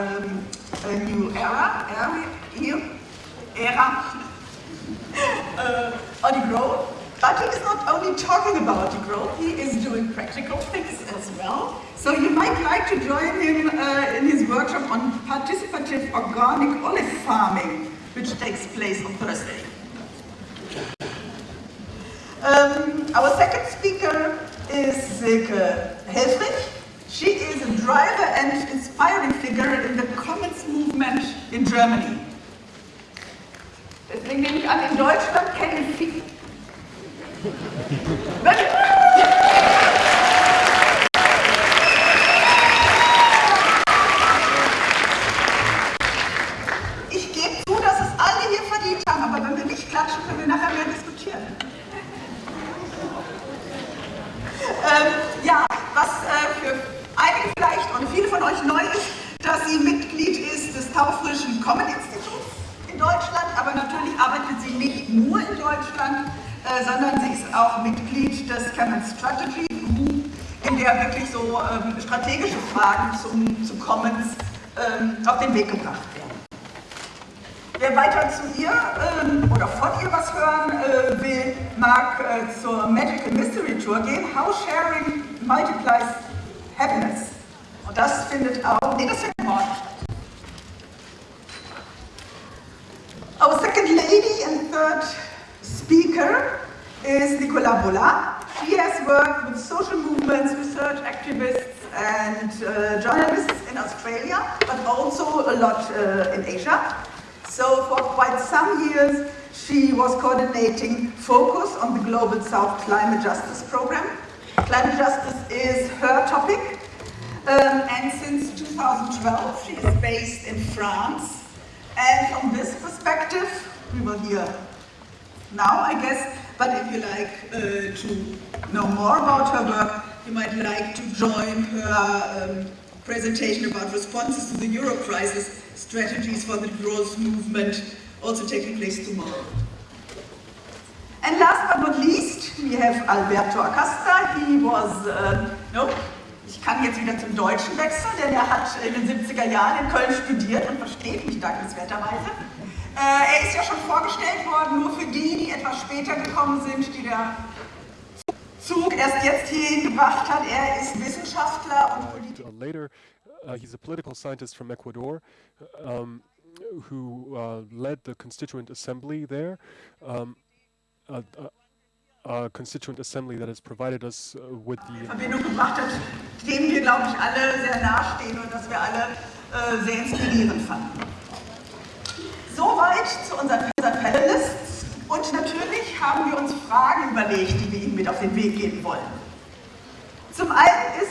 um, a new era, era, era uh, on degrowth. But he is not only talking about the growth, he is doing practical things as well. So you might like to join him uh, in his workshop on participative organic olive farming, which takes place on Thursday. Um, our second speaker is Silke Helfrich. She is a driver and inspiring figure in the Commons movement in Germany. Deswegen nehme ich an, in Deutschland kennen viele, strategische Fragen zum, zu Commons ähm, auf den Weg gebracht werden. Wer weiter zu ihr ähm, oder von ihr was hören äh, will, mag äh, zur Magical Mystery Tour gehen. How Sharing Multiplies Happiness. Und das findet auch, nee, das findet morgen statt. Our second lady and third speaker is Nicola Bola. She has worked with social movements, research activists and uh, journalists in Australia, but also a lot uh, in Asia. So for quite some years, she was coordinating focus on the Global South Climate Justice Program. Climate justice is her topic. Um, and since 2012, she is based in France. And from this perspective, we will hear now, I guess, but if you like uh, to know more about her work, you might like to join her um, presentation about responses to the euro crisis, strategies for the growth movement, also taking place tomorrow. And last but not least, we have Alberto Acosta. He was, uh, no, ich kann jetzt wieder zum Deutschen wechseln, denn er hat in den 70er Jahren in Köln studiert und versteht mich dankenswerterweise. Äh, er ist ja schon vorgestellt worden, nur für die, die etwas später gekommen sind, die der Zug erst jetzt hierhin gebracht hat. Er ist Wissenschaftler und Politiker. Later, uh, he's a political scientist from Ecuador um, who uh, led the Constituent Assembly there. Um, a, a, a, Constituent Assembly that has provided us uh, with the Verbindung gebracht hat, dem wir, glaube ich, alle sehr nahestehen und das wir alle äh, sehr inspirierend fanden. Soweit zu unseren, unseren Panelists. Und natürlich haben wir uns Fragen überlegt, die wir Ihnen mit auf den Weg geben wollen. Zum einen ist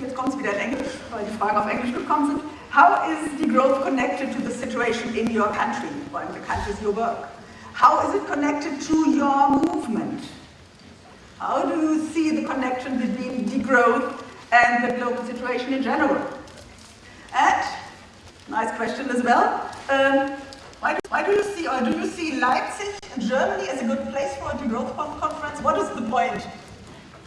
jetzt kommt es wieder in Englisch, weil die Fragen auf Englisch gekommen sind. How is the growth connected to the situation in your country or in the countries you work? How is it connected to your movement? How do you see the connection between degrowth and the global situation in general? And, nice question as well, um, why, do, why do you see, or do you see Leipzig in Germany as a good place for a degrowth conference? What is the point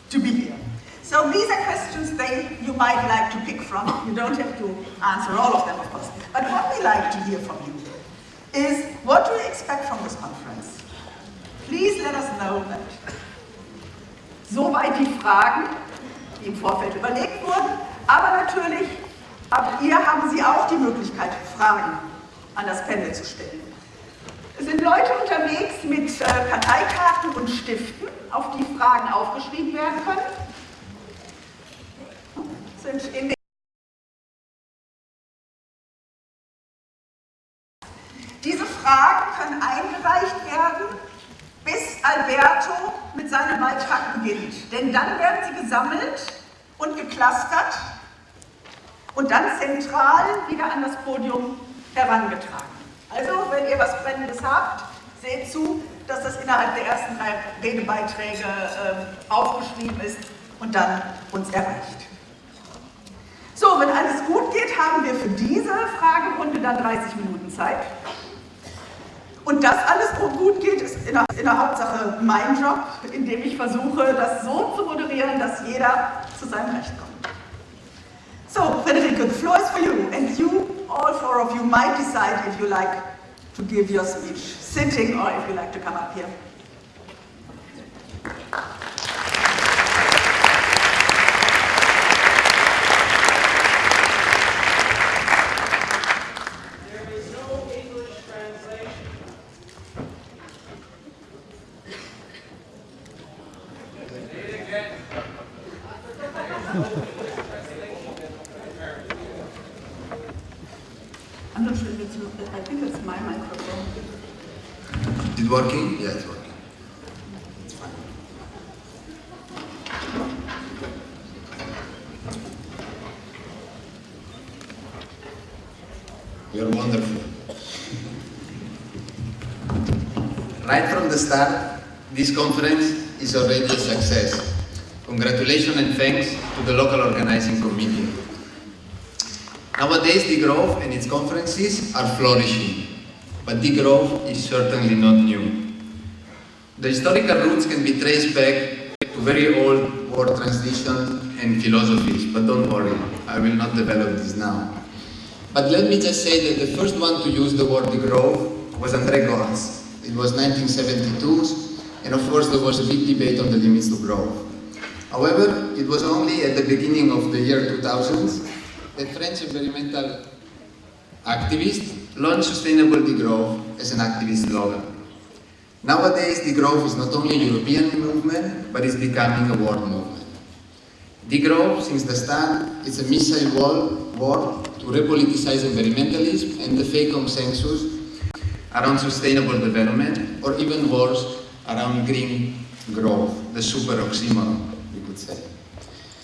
to be here? So these are questions they, you might like to pick from. You don't have to answer all of them, of course. But what we like to hear from you is, what do you expect from this conference? Please let us know that. Soweit die Fragen, die im Vorfeld überlegt wurden. Aber natürlich, ab ihr haben Sie auch die Möglichkeit, Fragen an das Panel zu stellen. Es sind Leute unterwegs mit äh, Karteikarten und Stiften, auf die Fragen aufgeschrieben werden können. Sind in Diese Fragen können eingereicht werden, bis Alberto mit seinem Beitrag beginnt. Denn dann werden sie gesammelt und geklustert und dann zentral wieder an das Podium herangetragen. Also, wenn ihr was Brennendes habt, seht zu, dass das innerhalb der ersten drei Redebeiträge äh, aufgeschrieben ist und dann uns erreicht. So, wenn alles gut geht, haben wir für diese Fragerunde dann 30 Minuten Zeit. Und das alles gut geht, ist in der, in der, Hauptsache mein Job, in dem ich versuche, das so zu moderieren, dass jeder zu seinem Recht kommt. So, Federico, the floor is for you, and you, all four of you, might decide if you like to give your speech sitting or if you like to come up here. I'm not sure if it's, I think it's my microphone. Is it working? Yeah, it's working. It's fine. You're wonderful. Right from the start, this conference is already a success. Congratulations and thanks to the local organizing committee. Nowadays, degrowth and its conferences are flourishing, but degrowth is certainly not new. The historical roots can be traced back to very old world traditions and philosophies, but don't worry, I will not develop this now. But let me just say that the first one to use the word degrowth was André Gorz. It was 1972, and of course there was a big debate on the limits to growth. However, it was only at the beginning of the year 2000 that French environmental activists launched Sustainable Degrowth as an activist slogan. Nowadays, Degrowth is not only a European movement, but is becoming a world movement. Degrowth, since the start, is a missile wall war to repoliticize environmentalism and the fake consensus around sustainable development, or even worse, around green growth, the super oxymoron, we could say.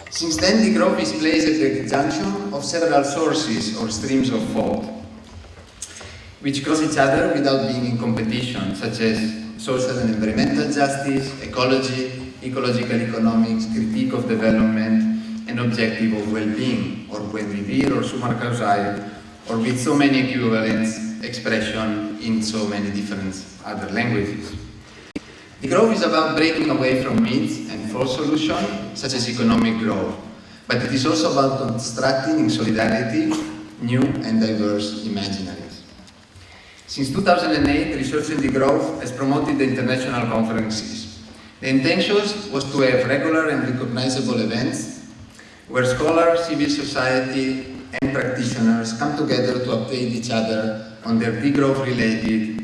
Since then, the growth is placed at the junction of several sources or streams of thought, which cross each other without being in competition, such as social and environmental justice, ecology, ecological economics, critique of development, and objective of well-being, or buen vivir, or sumak kawsay, or with so many equivalents expression in so many different other languages. The growth is about breaking away from myths and false solutions, such as economic growth, but it is also about constructing in solidarity new and diverse imaginaries. Since 2008, Research & Degrowth has promoted the international conferences. The intention was to have regular and recognizable events where scholars, civil society, and practitioners come together to update each other on their degrowth related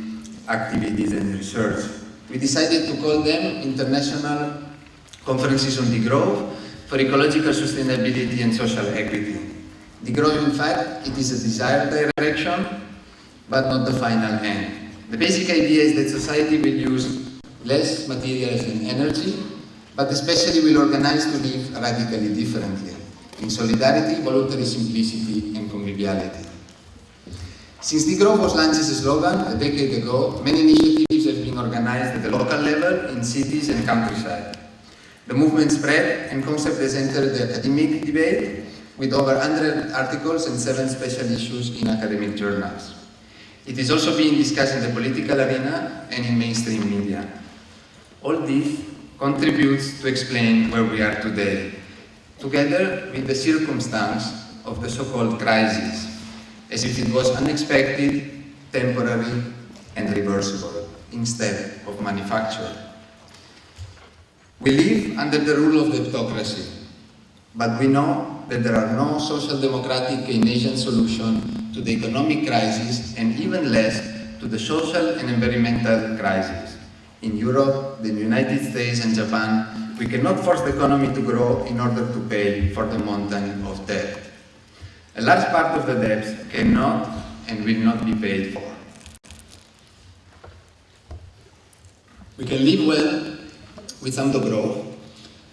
activities and research. We decided to call them International Conferences on Degrowth for Ecological Sustainability and Social Equity. Degrowth, in fact, it is a desired direction, but not the final end. The basic idea is that society will use less materials and energy, but especially will organize to live radically differently. in solidarity, voluntary simplicity, and conviviality. Since the Degrowth was launched as a slogan a decade ago, many initiatives have been organized at the local level in cities and countryside. The movement spread and concept has entered the academic debate with over 100 articles and seven special issues in academic journals. It is also being discussed in the political arena and in mainstream media. All this contributes to explain where we are today, together with the circumstance of the so-called crisis, as if it was unexpected, temporary, and reversible, instead of manufactured. We live under the rule of kleptocracy, but we know that there are no social democratic Keynesian solution to the economic crisis and even less to the social and environmental crisis. In Europe, the United States and Japan, we cannot force the economy to grow in order to pay for the mountain of debt. A large part of the debts cannot and will not be paid for. We can live well with some growth,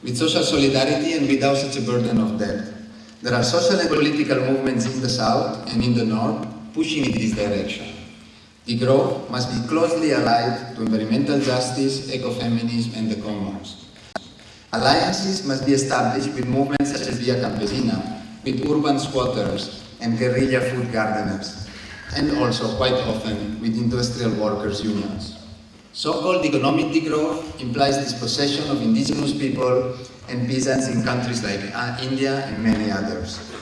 with social solidarity and without such a burden of debt. There are social and political movements in the south and in the north pushing in this direction. The growth must be closely allied to environmental justice, ecofeminism and the commons. Alliances must be established with movements such as Via Campesina, with urban squatters and guerrilla food gardeners, and also quite often with industrial workers' unions. So-called economic degrowth implies dispossession of indigenous people and peasants in countries like uh, India and many others.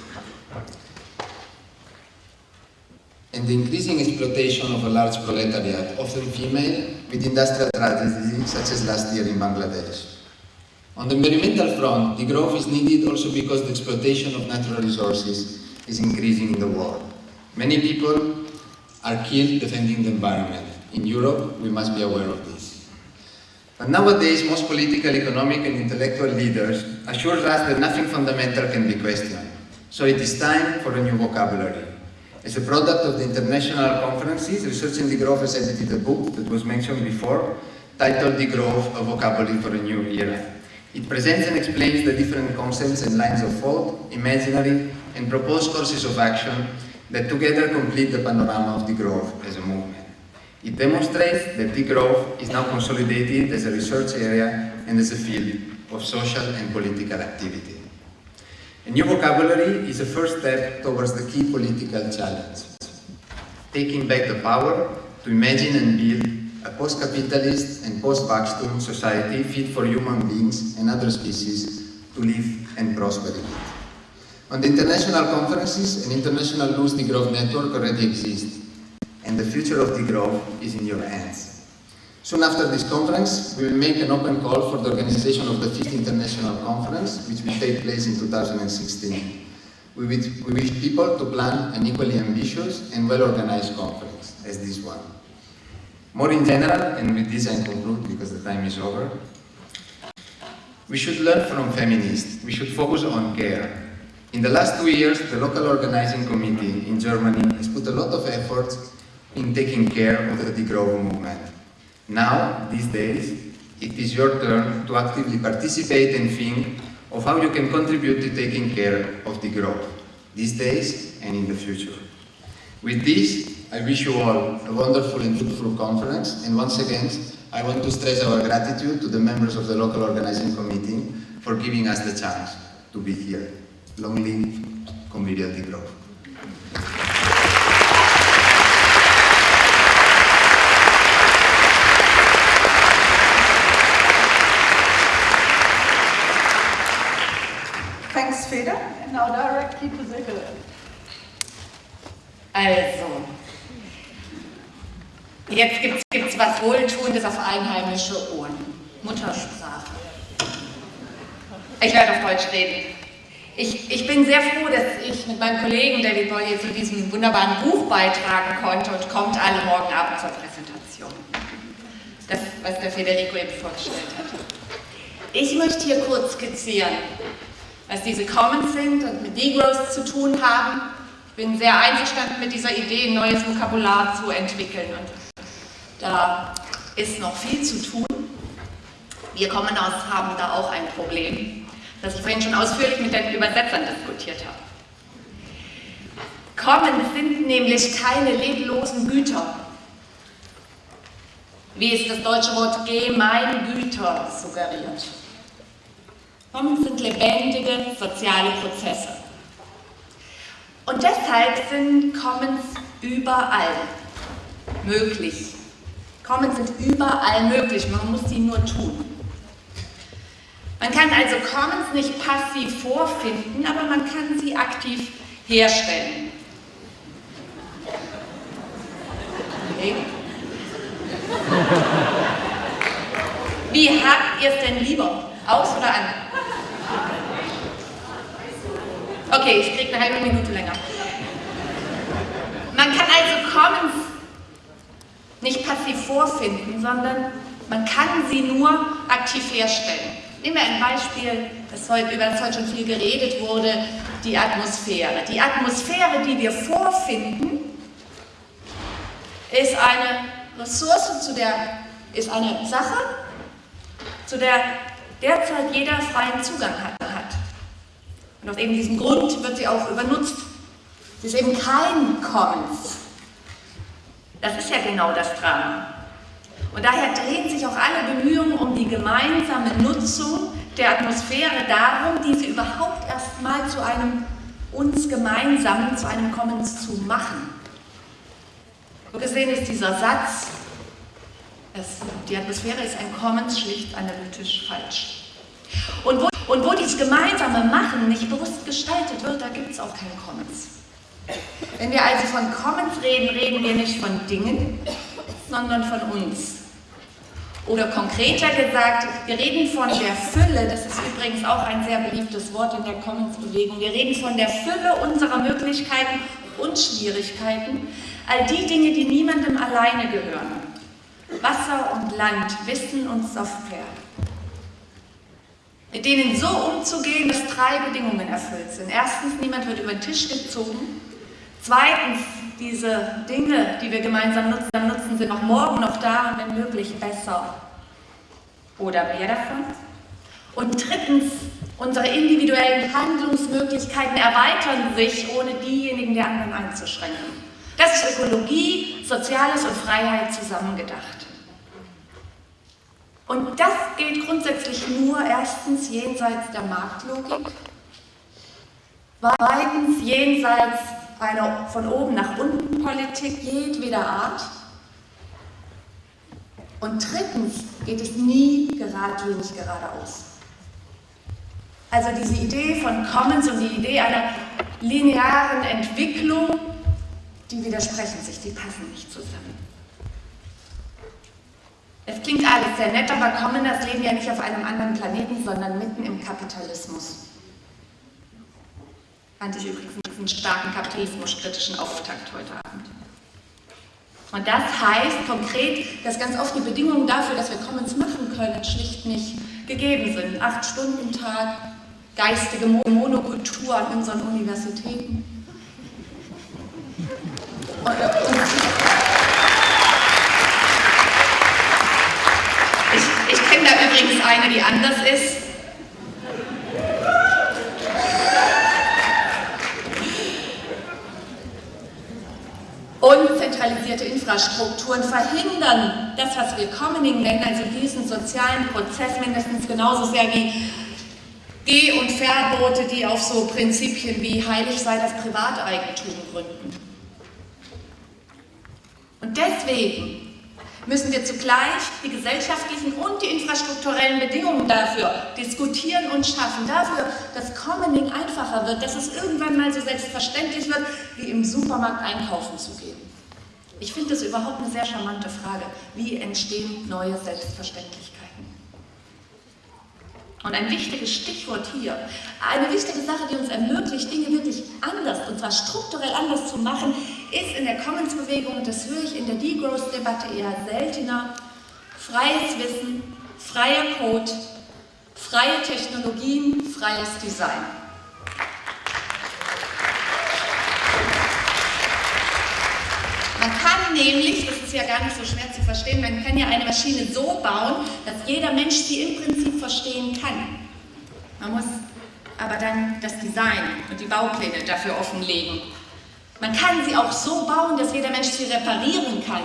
And the increasing exploitation of a large proletariat, often female, with industrial tragedies such as last year in Bangladesh. On the environmental front, the growth is needed also because the exploitation of natural resources is increasing in the world. Many people are killed defending the environment. In Europe, we must be aware of this. But nowadays, most political, economic and intellectual leaders assure us that nothing fundamental can be questioned. So it is time for a new vocabulary. As a product of the international conferences, Research & Degrowth has edited a book that was mentioned before, titled Degrowth, a vocabulary for a new era. It presents and explains the different concepts and lines of thought, imaginary and proposed courses of action that together complete the panorama of degrowth as a movement. It demonstrates that degrowth is now consolidated as a research area and as a field of social and political activity. A new vocabulary is a first step towards the key political challenge, taking back the power to imagine and build a post-capitalist and post-Wachstum society fit for human beings and other species to live and prosper in it. On the international conferences, an international loose degrowth network already exists, and the future of degrowth is in your hands. Soon after this conference, we will make an open call for the organization of the 5th International Conference, which will take place in 2016. We wish people to plan an equally ambitious and well-organized conference as this one. More in general, and with this I conclude because the time is over, we should learn from feminists. We should focus on care. In the last two years, the local organizing committee in Germany has put a lot of effort in taking care of the degrowth movement. Now, these days, it is your turn to actively participate and think of how you can contribute to taking care of degrowth, these days and in the future. With this, I wish you all a wonderful and fruitful conference, and once again, I want to stress our gratitude to the members of the local organizing committee for giving us the chance to be here. Long live Convivial Degrowth. Thanks, Feder. And now directly to Sibylle. Also, um, Jetzt gibt es was Wohltuendes auf einheimische Ohren. Muttersprache. Ich werde auf Deutsch reden. Ich, ich bin sehr froh, dass ich mit meinem Kollegen David Boyle zu diesem wunderbaren Buch beitragen konnte und kommt alle morgen Abend zur Präsentation. Das, was der Federico eben vorgestellt hat. Ich möchte hier kurz skizzieren, was diese Commons sind und mit Degrowth zu tun haben. Ich bin sehr einverstanden mit dieser Idee, ein neues Vokabular zu entwickeln und da ist noch viel zu tun. Wir Commoners haben da auch ein Problem. das ich vorhin schon ausführlich mit den Übersetzern diskutiert habe. Commons sind nämlich keine leblosen Güter, wie es das deutsche Wort Gemeingüter suggeriert. Commons sind lebendige soziale Prozesse. Und deshalb sind Commons überall möglich. Commons sind überall möglich, man muss sie nur tun. Man kann also Commons nicht passiv vorfinden, aber man kann sie aktiv herstellen. Okay. Wie habt ihr es denn lieber? Aus oder an? Okay, ich kriege eine halbe Minute länger. Man kann also Commons nicht passiv vorfinden, sondern man kann sie nur aktiv herstellen. Nehmen wir ein Beispiel, das heute, über das heute schon viel geredet wurde, die Atmosphäre. Die Atmosphäre, die wir vorfinden, ist eine Ressource, zu der ist eine Sache, zu der derzeit jeder freien Zugang hat. Und aus eben diesem Grund wird sie auch übernutzt. Sie ist eben kein Commons. Das ist ja genau das Drama. Und daher drehen sich auch alle Bemühungen um die gemeinsame Nutzung der Atmosphäre darum, diese überhaupt erst mal zu einem uns gemeinsamen, zu einem Commons zu machen. So gesehen ist dieser Satz, es, die Atmosphäre ist ein Commons, schlicht analytisch falsch. Und wo, und wo dieses gemeinsame Machen nicht bewusst gestaltet wird, da gibt es auch kein Commons. Wenn wir also von Commons reden, reden wir nicht von Dingen, sondern von uns. Oder konkreter gesagt, wir reden von der Fülle, das ist übrigens auch ein sehr beliebtes Wort in der Commons-Bewegung, wir reden von der Fülle unserer Möglichkeiten und Schwierigkeiten, all die Dinge, die niemandem alleine gehören. Wasser und Land, Wissen und Software. Mit denen so umzugehen, dass drei Bedingungen erfüllt sind. Erstens, niemand wird über den Tisch gezogen. Zweitens, diese Dinge, die wir gemeinsam nutzen, nutzen sind auch morgen noch da und wenn möglich besser oder mehr davon. Und drittens, unsere individuellen Handlungsmöglichkeiten erweitern sich, ohne diejenigen der anderen einzuschränken. Das ist Ökologie, Soziales und Freiheit zusammengedacht. Und das gilt grundsätzlich nur erstens jenseits der Marktlogik, zweitens jenseits einer von oben nach unten Politik jedweder Art und drittens geht es nie geradlinig geradeaus. Also diese Idee von Commons und die Idee einer linearen Entwicklung, die widersprechen sich, die passen nicht zusammen. Es klingt alles sehr nett, aber Commoners leben ja nicht auf einem anderen Planeten, sondern mitten im Kapitalismus. Fand ich übrigens einen starken kapitalismuskritischen Auftakt heute Abend. Und das heißt konkret, dass ganz oft die Bedingungen dafür, dass wir Commons machen können, schlicht nicht gegeben sind. Acht Stunden Tag, geistige Monokultur an unseren Universitäten. Und, und ich, ich kenne da übrigens eine, die anders ist. Und zentralisierte Infrastrukturen verhindern das, was wir Commoning nennen, also diesen sozialen Prozess mindestens genauso sehr wie Geh- und Verbote, die auf so Prinzipien wie heilig sei das Privateigentum gründen. Und deswegen müssen wir zugleich die gesellschaftlichen und die infrastrukturellen Bedingungen dafür diskutieren und schaffen, dafür, dass Commoning einfacher wird, dass es irgendwann mal so selbstverständlich wird, wie im Supermarkt einkaufen zu gehen. Ich finde das überhaupt eine sehr charmante Frage. Wie entstehen neue Selbstverständlichkeiten? Und ein wichtiges Stichwort hier, eine wichtige Sache, die uns ermöglicht, Dinge wirklich anders, und zwar strukturell anders zu machen, ist in der Commons-Bewegung, das höre ich in der Degrowth-Debatte eher seltener, freies Wissen, freier Code, freie Technologien, freies Design. Man kann nämlich, das ist ja gar nicht so schwer zu verstehen, man kann ja eine Maschine so bauen, dass jeder Mensch sie im Prinzip verstehen kann. Man muss aber dann das Design und die Baupläne dafür offenlegen. Man kann sie auch so bauen, dass jeder Mensch sie reparieren kann.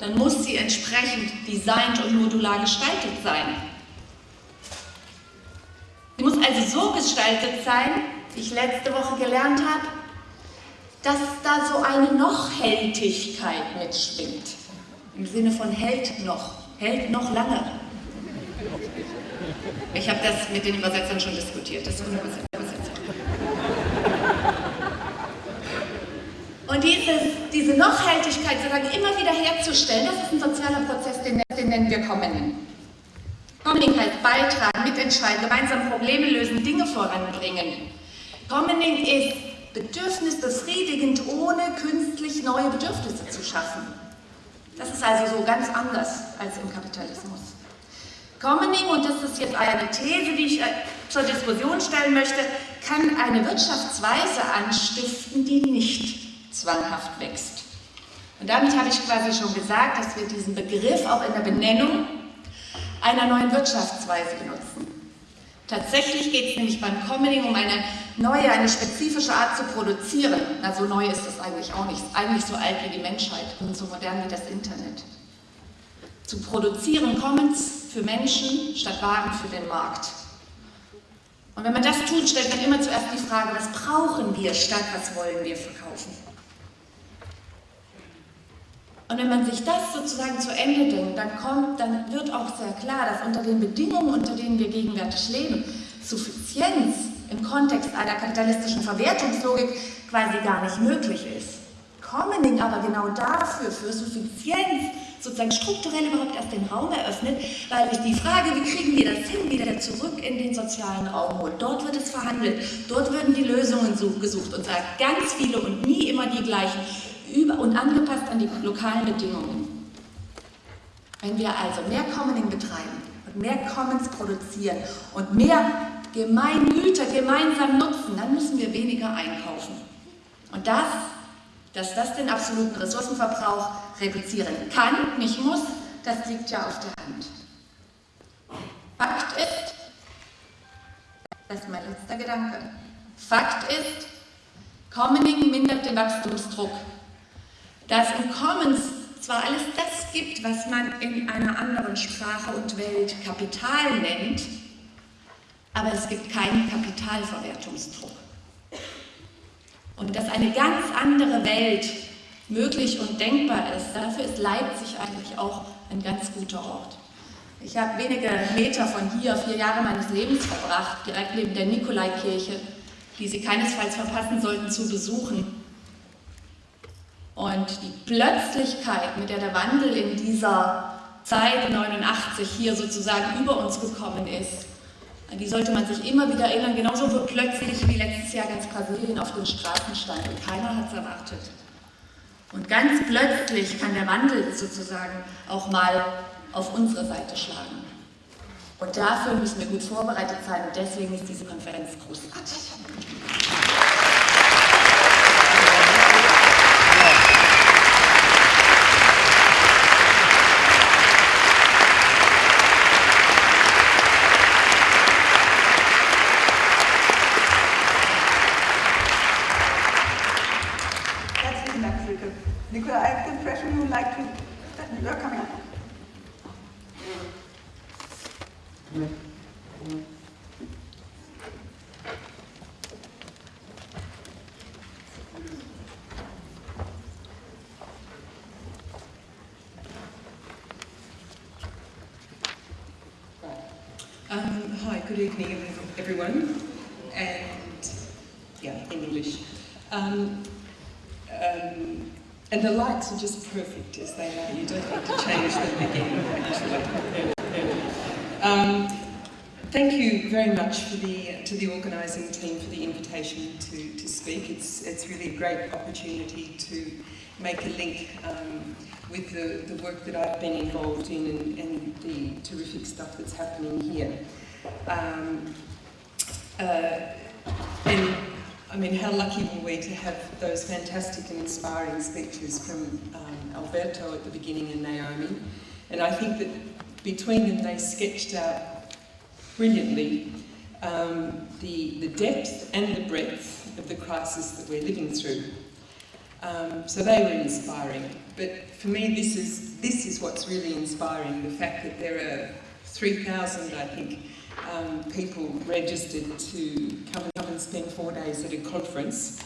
Dann muss sie entsprechend designt und modular gestaltet sein. Sie muss also so gestaltet sein, wie ich letzte Woche gelernt habe, dass da so eine Nochhältigkeit mitschwingt. Im Sinne von hält noch, hält noch lange. Ich habe das mit den Übersetzern schon diskutiert. Das ist Und dieses, diese Nochhaltigkeit sozusagen immer wieder herzustellen, das ist ein sozialer Prozess, den, den nennen wir Commoning. Commoning heißt beitragen, mitentscheiden, gemeinsam Probleme lösen, Dinge voranbringen. Commoning ist bedürfnisbefriedigend, ohne künstlich neue Bedürfnisse zu schaffen. Das ist also so ganz anders als im Kapitalismus. Commoning, und das ist jetzt eine These, die ich äh, zur Diskussion stellen möchte, kann eine Wirtschaftsweise anstiften, die nicht zwanghaft wächst. Und damit habe ich quasi schon gesagt, dass wir diesen Begriff auch in der Benennung einer neuen Wirtschaftsweise benutzen. Tatsächlich geht es nämlich beim Commoning um eine neue, eine spezifische Art zu produzieren. Na, so neu ist es eigentlich auch nicht. Eigentlich so alt wie die Menschheit und so modern wie das Internet. Zu produzieren Commons für Menschen statt Waren für den Markt. Und wenn man das tut, stellt man immer zuerst die Frage, was brauchen wir statt was wollen wir verkaufen. Und wenn man sich das sozusagen zu Ende denkt, dann, kommt, dann wird auch sehr klar, dass unter den Bedingungen, unter denen wir gegenwärtig leben, Suffizienz im Kontext einer kapitalistischen Verwertungslogik quasi gar nicht möglich ist. Commoning aber genau dafür, für Suffizienz, sozusagen strukturell überhaupt erst den Raum eröffnet, weil ich die Frage, wie kriegen wir das hin, wieder zurück in den sozialen Raum holt. Dort wird es verhandelt, dort werden die Lösungen gesucht und sagt ganz viele und nie immer die gleichen über und angepasst an die lokalen Bedingungen. Wenn wir also mehr Commoning betreiben und mehr Commons produzieren und mehr Gemeingüter gemeinsam nutzen, dann müssen wir weniger einkaufen. Und das, dass das den absoluten Ressourcenverbrauch reduzieren kann, nicht muss, das liegt ja auf der Hand. Fakt ist, das ist mein letzter Gedanke, Fakt ist, Commoning mindert den Wachstumsdruck. Dass im Commons zwar alles das gibt, was man in einer anderen Sprache und Welt Kapital nennt, aber es gibt keinen Kapitalverwertungsdruck. Und dass eine ganz andere Welt möglich und denkbar ist, dafür ist Leipzig eigentlich auch ein ganz guter Ort. Ich habe wenige Meter von hier vier Jahre meines Lebens verbracht, direkt neben der Nikolaikirche, die Sie keinesfalls verpassen sollten zu besuchen. Und die Plötzlichkeit, mit der der Wandel in dieser Zeit 89 hier sozusagen über uns gekommen ist, an die sollte man sich immer wieder erinnern, genauso plötzlich wie letztes Jahr ganz Brasilien auf den Straßen stand und keiner hat es erwartet. Und ganz plötzlich kann der Wandel sozusagen auch mal auf unsere Seite schlagen. Und dafür müssen wir gut vorbereitet sein und deswegen ist diese Konferenz großartig. Lights are just perfect as they are. You don't need to change them again, actually. Um, thank you very much for the, to the organising team for the invitation to, to speak. It's, it's really a great opportunity to make a link um, with the, the work that I've been involved in and, and the terrific stuff that's happening here. Um, uh, and I mean, how lucky were we to have those fantastic and inspiring speeches from um, Alberto at the beginning and Naomi. And I think that between them they sketched out brilliantly um, the, the depth and the breadth of the crisis that we're living through. Um, so they were inspiring. But for me, this is, this is what's really inspiring, the fact that there are 3,000, I think, um, people registered to come, and spend four days at a conference.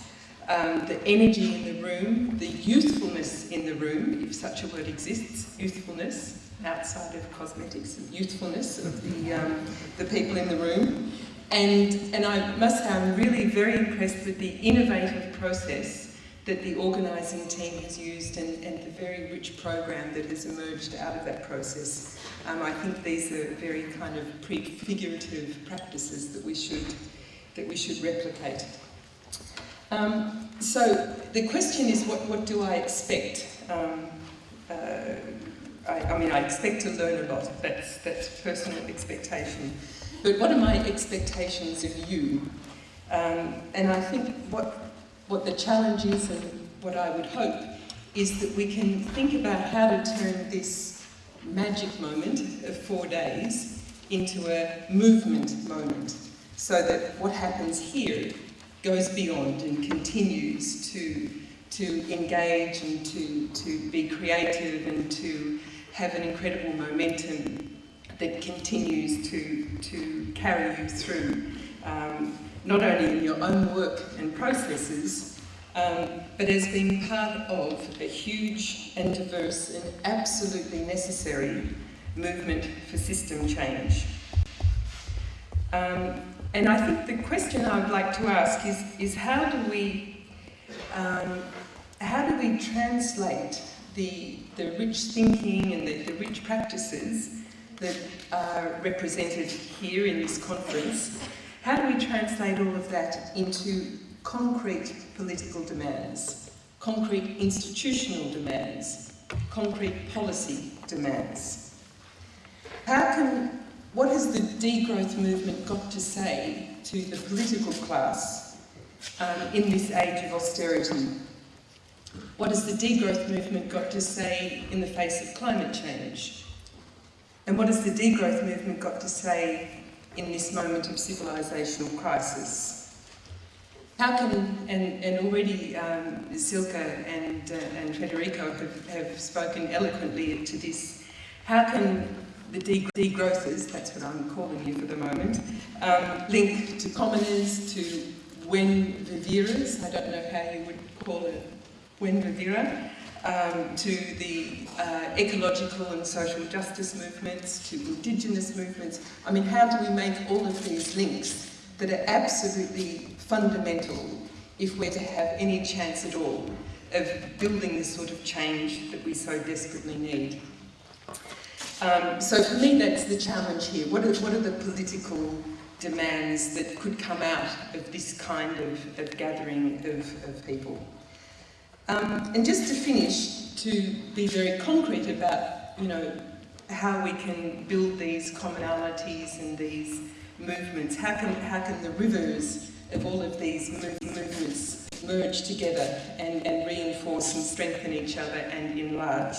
Um, the energy in the room, the youthfulness in the room, if such a word exists, youthfulness, outside of cosmetics, youthfulness of the, um, the people in the room. And, and I must say I'm really very impressed with the innovative process that the organising team has used and, and the very rich program that has emerged out of that process. Um, I think these are very kind of prefigurative practices that we should, that we should replicate. Um, so the question is, what, what do I expect? Um, uh, I, I, mean, I expect to learn a lot. That's, that's personal expectation. But what are my expectations of you? Um, and I think what what the challenge is and what I would hope is that we can think about how to turn this magic moment of four days into a movement moment so that what happens here goes beyond and continues to, to engage and to, to be creative and to have an incredible momentum that continues to, to carry you through um, not only in your own work and processes, um, but as being part of a huge and diverse and absolutely necessary movement for system change. Um, and I think the question I would like to ask is, is how do we um, how do we translate the, the rich thinking and the, the rich practices that are represented here in this conference how do we translate all of that into concrete political demands, concrete institutional demands, concrete policy demands? How can, what has the degrowth movement got to say to the political class um, in this age of austerity? What has the degrowth movement got to say in the face of climate change? And what has the degrowth movement got to say in this moment of civilisational crisis. How can, and, and already um, Silke and, uh, and Federico have, have spoken eloquently to this, how can the degrowthers, that's what I'm calling you for the moment, um, link to commoners, to Buen viveras, I don't know how you would call it, Buen vivera, um, to the uh, ecological and social justice movements, to indigenous movements. I mean, how do we make all of these links that are absolutely fundamental if we're to have any chance at all of building the sort of change that we so desperately need? Um, so for me, that's the challenge here. What are, what are the political demands that could come out of this kind of, of gathering of, of people? Um, and just to finish, to be very concrete about, you know, how we can build these commonalities and these movements. How can, how can the rivers of all of these movements merge together and, and reinforce and strengthen each other and enlarge?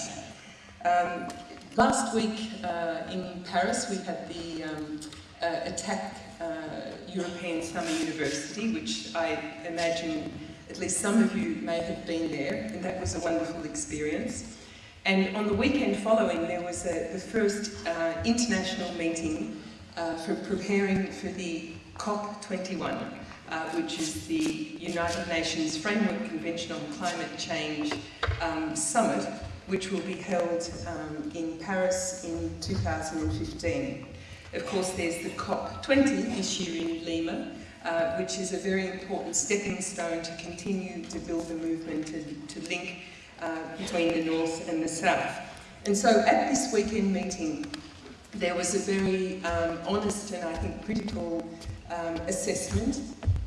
Um, last week uh, in Paris we had the um, uh, Attac uh, European Summer University, which I imagine at least some of you may have been there, and that was a wonderful experience. And on the weekend following, there was a, the first uh, international meeting uh, for preparing for the COP21, uh, which is the United Nations Framework Convention on Climate Change um, Summit, which will be held um, in Paris in 2015. Of course, there's the COP20 this year in Lima, uh, which is a very important stepping stone to continue to build the movement and to link uh, between the North and the South. And so at this weekend meeting, there was a very um, honest and I think critical um, assessment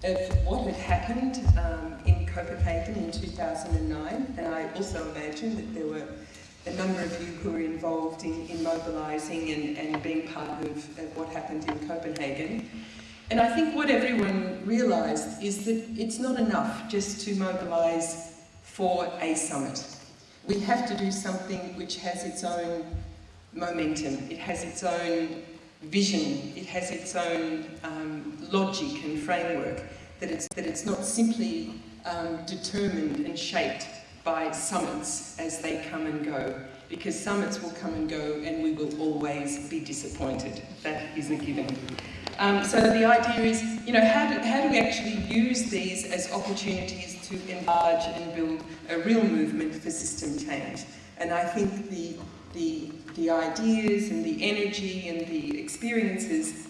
of what had happened um, in Copenhagen in 2009, and I also imagine that there were a number of you who were involved in, in mobilising and, and being part of, of what happened in Copenhagen. And I think what everyone realised is that it's not enough just to mobilise for a summit. We have to do something which has its own momentum, it has its own vision, it has its own um, logic and framework, that it's, that it's not simply um, determined and shaped by summits as they come and go, because summits will come and go and we will always be disappointed. That is a given. Um, so the idea is, you know, how do, how do we actually use these as opportunities to enlarge and build a real movement for system change? And I think the, the, the ideas and the energy and the experiences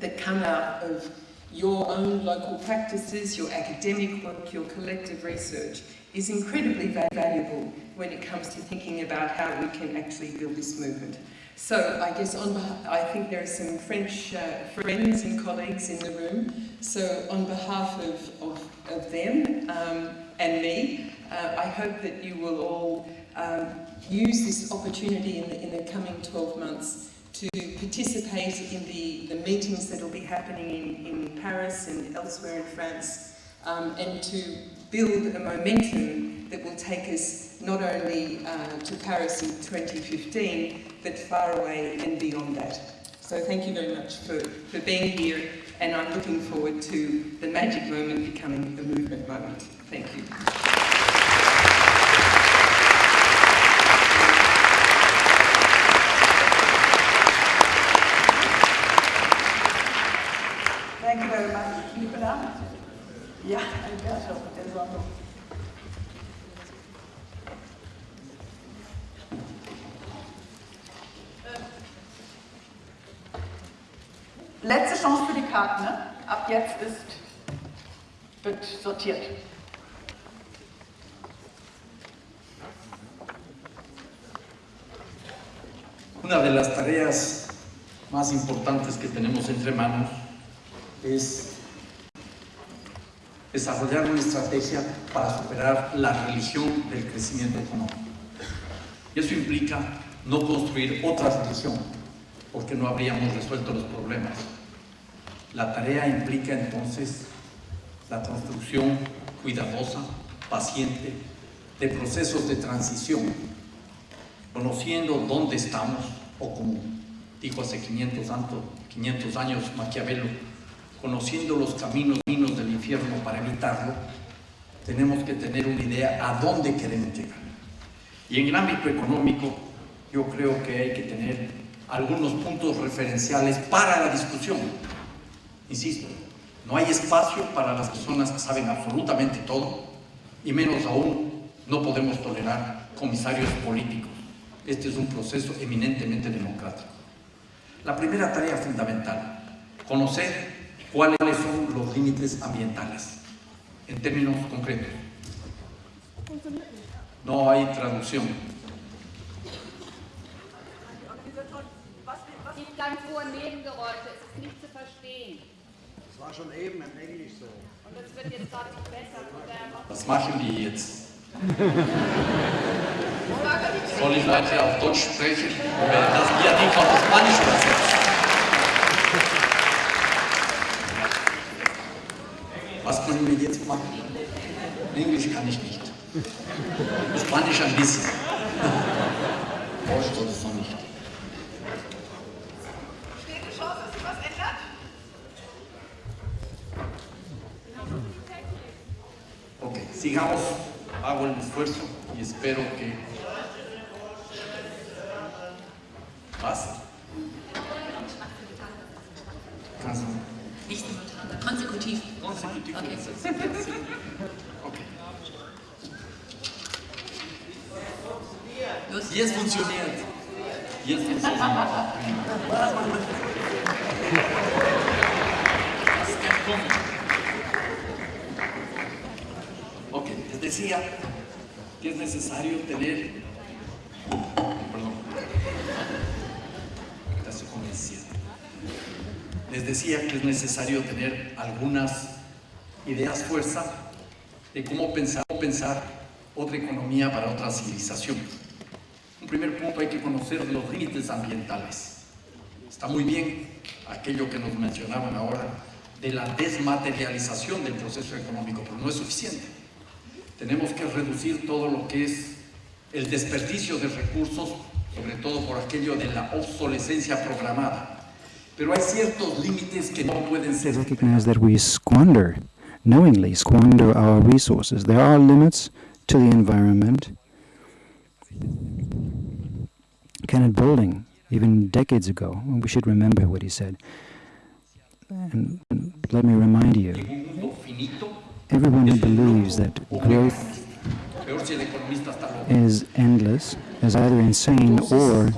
that come out of your own local practices, your academic work, your collective research is incredibly valuable when it comes to thinking about how we can actually build this movement. So I guess on I think there are some French uh, friends and colleagues in the room. So on behalf of, of, of them um, and me, uh, I hope that you will all um, use this opportunity in the, in the coming 12 months to participate in the, the meetings that will be happening in, in Paris and elsewhere in France um, and to build a momentum that will take us not only uh, to Paris in 2015 but far away and beyond that. So thank you very much for, for being here and I'm looking forward to the magic moment becoming a movement moment. Thank you. Ja, Alberto, der Sonne. Letzte Chance für die Karten, ne? Ab jetzt ist, wird sortiert. Una de las tareas más importantes que tenemos entre manos es desarrollar una estrategia para superar la religión del crecimiento económico. Y eso implica no construir otra religión, porque no habríamos resuelto los problemas. La tarea implica entonces la construcción cuidadosa, paciente, de procesos de transición, conociendo dónde estamos, o como dijo hace 500, 500 años Maquiavelo, conociendo los caminos, caminos del infierno para evitarlo, tenemos que tener una idea a dónde queremos llegar. Y en el ámbito económico, yo creo que hay que tener algunos puntos referenciales para la discusión. Insisto, no hay espacio para las personas que saben absolutamente todo, y menos aún no podemos tolerar comisarios políticos. Este es un proceso eminentemente democrático. La primera tarea fundamental, conocer cuáles son los límites ambientales, en términos concretos. No hay traducción. Ganz hohe Nebengeräusche, es ist nicht zu verstehen. Das war schon eben im Englisch so. Und das wird jetzt gerade nicht besser. Was machen die jetzt? Soll ich weiter auf Deutsch sprechen? Oder das ja nicht auf Spanisch übersetzen? Was können wir jetzt machen? Englisch kann ich nicht. Spanisch ein bisschen. Deutsch sowieso nicht. Steht die Chance, dass sich was ändert? Ok, sigamos. Hago el esfuerzo y espero que otra economía para otra civilización. Un primer punto, hay que conocer los límites ambientales. Está muy bien aquello que nos mencionaban ahora de la desmaterialización del proceso económico, pero no es suficiente. Tenemos que reducir todo lo que es el desperdicio de recursos, sobre todo por aquello de la obsolescencia programada. Pero hay ciertos límites que no pueden ser recognize that we squander, knowingly squander our resources. There are limits to the environment. Kenneth Boulding, even decades ago, we should remember what he said. And, let me remind you, everyone who believes that growth is endless is either insane or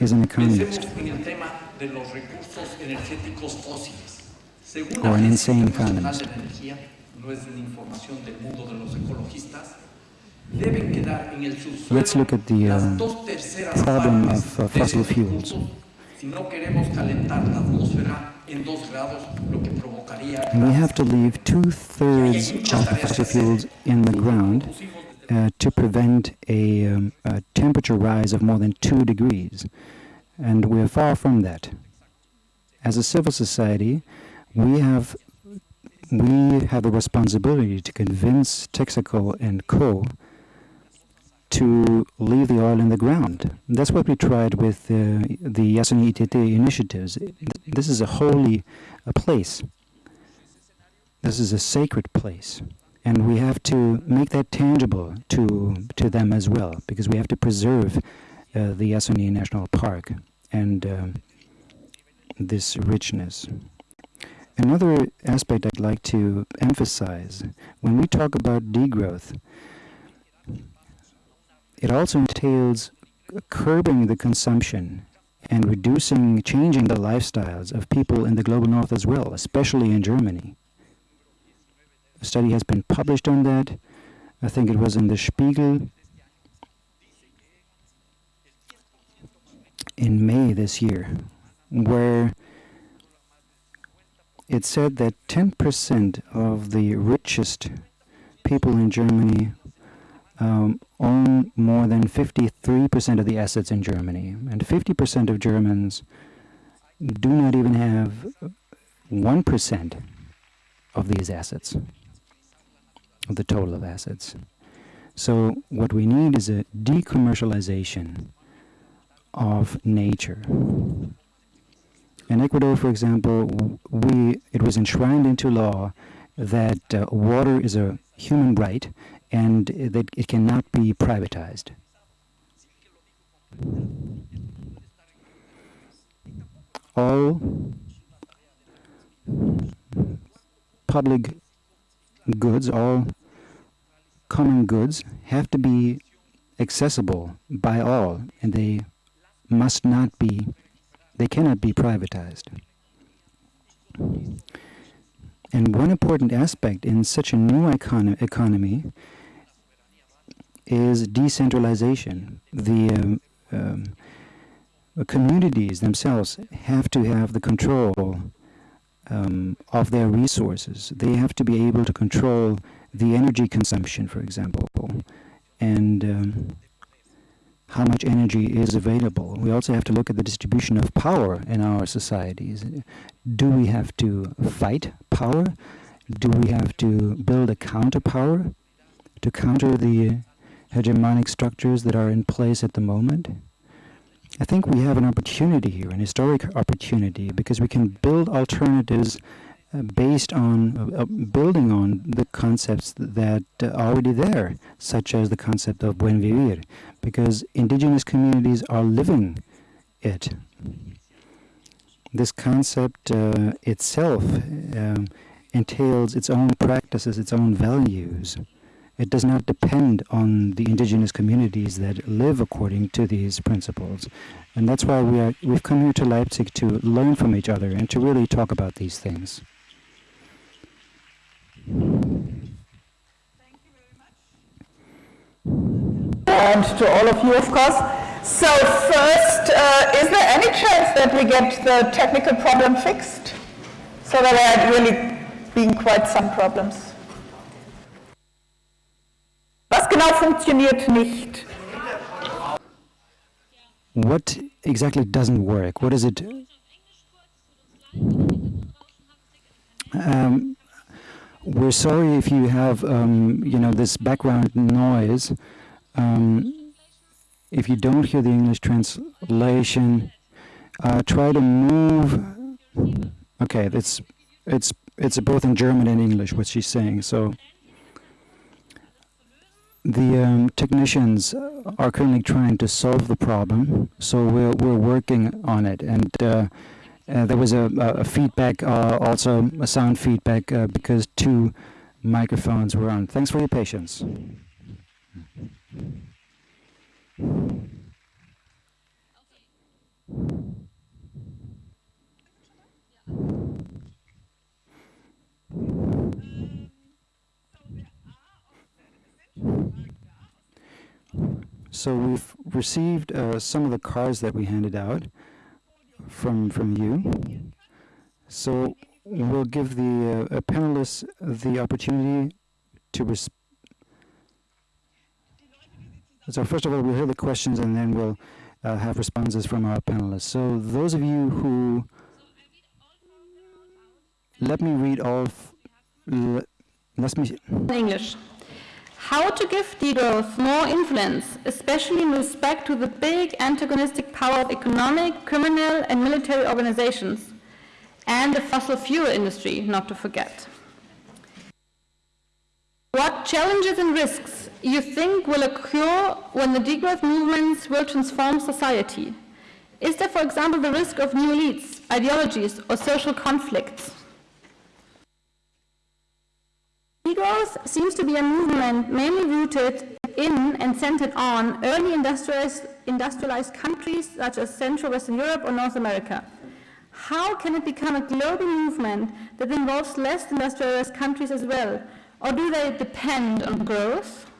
is an economist. Or an insane economist. De la Energía, no es una información del mundo de los ecologistas, deben quedar en el subsuelo Let's look at the, um, terceras problem of, uh, fossil fuels. si no queremos calentar la atmósfera en dos grados, lo que provocaría And we have to leave two-thirds of the fossil fuels in the ground uh, to prevent a, um, a temperature rise of more than two degrees. And we are far from that. As a civil society, we have we have a responsibility to convince Texaco and Co. to leave the oil in the ground. That's what we tried with uh, the Yasuni ITT initiatives. This is a holy a place. This is a sacred place. And we have to make that tangible to, to them as well, because we have to preserve uh, the Yasuni National Park and um, this richness. Another aspect I'd like to emphasize when we talk about degrowth, it also entails curbing the consumption and reducing, changing the lifestyles of people in the global north as well, especially in Germany. A study has been published on that. I think it was in the Spiegel in May this year, where it said that 10% of the richest people in Germany um, own more than 53% of the assets in Germany, and 50% of Germans do not even have 1% of these assets, of the total of assets. So what we need is a decommercialization of nature. In Ecuador, for example, we it was enshrined into law that uh, water is a human right and that it cannot be privatized. All public goods, all common goods have to be accessible by all and they must not be they cannot be privatized. And one important aspect in such a new econo- economy is decentralization. The um, um, communities themselves have to have the control um, of their resources. They have to be able to control the energy consumption, for example, and um, how much energy is available. We also have to look at the distribution of power in our societies. Do we have to fight power? Do we have to build a counter power to counter the hegemonic structures that are in place at the moment? I think we have an opportunity here, an historic opportunity, because we can build alternatives based on uh, uh, building on the concepts that uh, are already there, such as the concept of buen vivir, because indigenous communities are living it. This concept uh, itself um, entails its own practices, its own values. It does not depend on the indigenous communities that live according to these principles. And that's why we are, we've come here to Leipzig to learn from each other and to really talk about these things. And to all of you, of course. So first, uh, is there any chance that we get the technical problem fixed? So there had really been quite some problems. Was genau funktioniert nicht? What exactly doesn't work? What is it? Um, we're sorry if you have, um, you know, this background noise. Um, if you don't hear the English translation, uh, try to move. Okay, it's it's it's both in German and English what she's saying. So the um, technicians are currently trying to solve the problem. So we're we're working on it, and uh, uh, there was a, a feedback, uh, also a sound feedback, uh, because two microphones were on. Thanks for your patience. So we've received uh, some of the cards that we handed out from from you. So we'll give the uh, panelists the opportunity to respond. So first of all, we'll hear the questions and then we'll uh, have responses from our panelists. So those of you who, let me read all, let me... English. How to give degrowth more influence, especially in respect to the big antagonistic power of economic, criminal and military organizations, and the fossil fuel industry, not to forget. What challenges and risks you think will occur when the degrowth movements will transform society? Is there, for example, the risk of new elites, ideologies, or social conflicts? Degrowth seems to be a movement mainly rooted in and centered on early industrialized, industrialized countries such as Central Western Europe or North America. How can it become a global movement that involves less industrialized countries as well? Or do they depend on growth?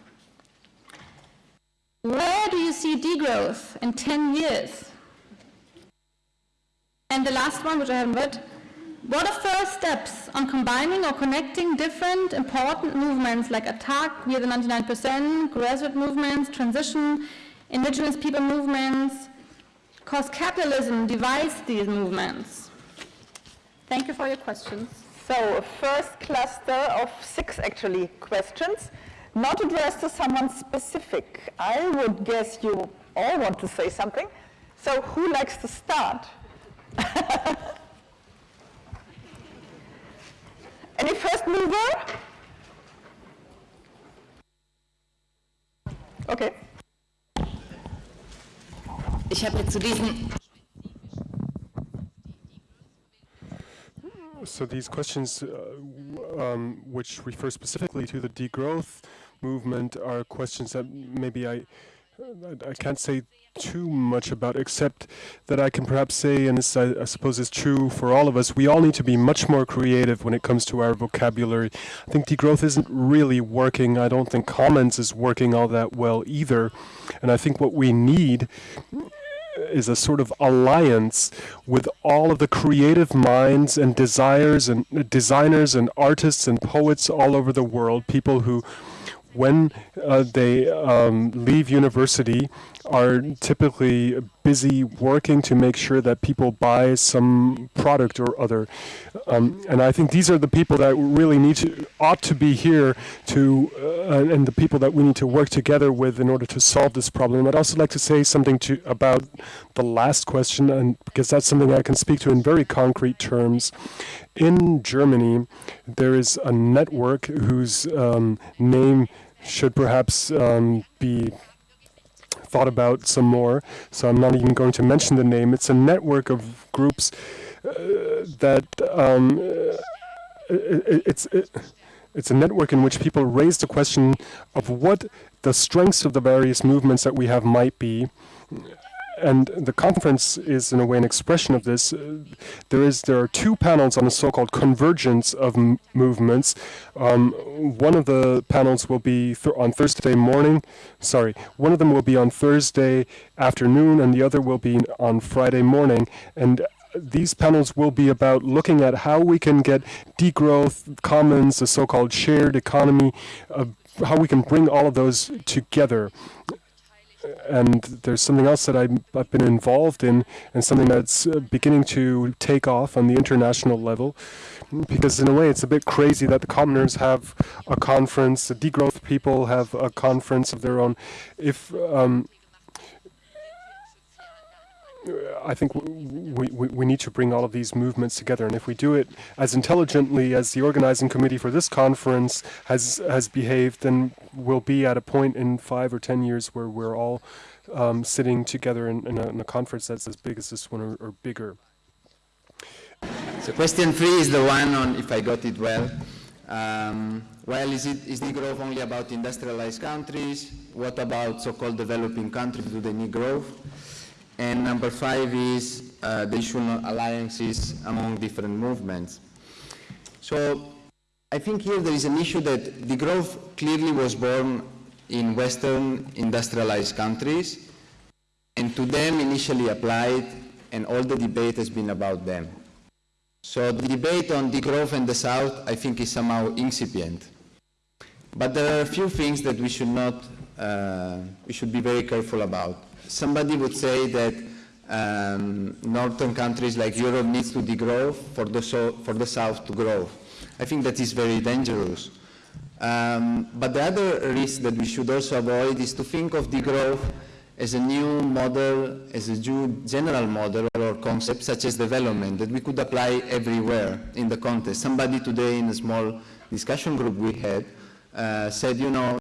Where do you see degrowth in 10 years? And the last one, which I haven't read, what are first steps on combining or connecting different important movements like ATTAC, We Are the 99%, grassroots movements, transition, indigenous people movements, because capitalism divides these movements? Thank you for your questions. So, a first cluster of six actually questions not addressed to someone specific. I would guess you all want to say something. So who likes to start? Any first mover? Okay. Ich habe zu diesen So these questions, uh, um, which refer specifically to the degrowth movement, are questions that maybe I I can't say too much about, except that I can perhaps say, and this I, I, suppose is true for all of us, we all need to be much more creative when it comes to our vocabulary. I think degrowth isn't really working. I don't think commons is working all that well either. And I think what we need is a sort of alliance with all of the creative minds and desires and uh, designers and artists and poets all over the world, people who when uh, they um, leave university are typically busy working to make sure that people buy some product or other. Um, and I think these are the people that really need to, ought to be here to, uh, and the people that we need to work together with in order to solve this problem. I'd also like to say something to about the last question, and because that's something I can speak to in very concrete terms. In Germany, there is a network whose um, name should perhaps um, be thought about some more, so I'm not even going to mention the name. It's a network of groups uh, that um, uh, it, it's it, it's a network in which people raise the question of what the strengths of the various movements that we have might be and the conference is in a way an expression of this. Uh, there is there are two panels on the so-called convergence of movements. Um, one of the panels will be th on Thursday morning. Sorry, one of them will be on Thursday afternoon, and the other will be on Friday morning. And these panels will be about looking at how we can get degrowth, commons, the so-called shared economy, uh, how we can bring all of those together and there's something else that I've, I've, been involved in and something that's uh, beginning to take off on the international level because in a way it's a bit crazy that the commoners have a conference the degrowth people have a conference of their own. If um, I think we, we, we need to bring all of these movements together, and if we do it as intelligently as the organizing committee for this conference has has behaved, then we'll be at a point in five or ten years where we're all um, sitting together in, in, a, in, a, conference that's as big as this one or, or bigger. So question three is the one on, if I got it well, um, well, is, it, is degrowth only about industrialized countries? What about so-called developing countries? Do they need growth? And number five is uh, the issue of alliances among different movements. So I think here there is an issue that degrowth clearly was born in Western industrialized countries, and to them initially applied, and all the debate has been about them. So the debate on degrowth in the South, I think, is somehow incipient. But there are a few things that we should not, uh, we should be very careful about. Somebody would say that um, northern countries like Europe needs to degrow for the, so, for the South to grow. I think that is very dangerous. Um, but the other risk that we should also avoid is to think of degrowth as a new model, as a general model or concept such as development that we could apply everywhere in the context. Somebody today in a small discussion group we had uh, said, you know,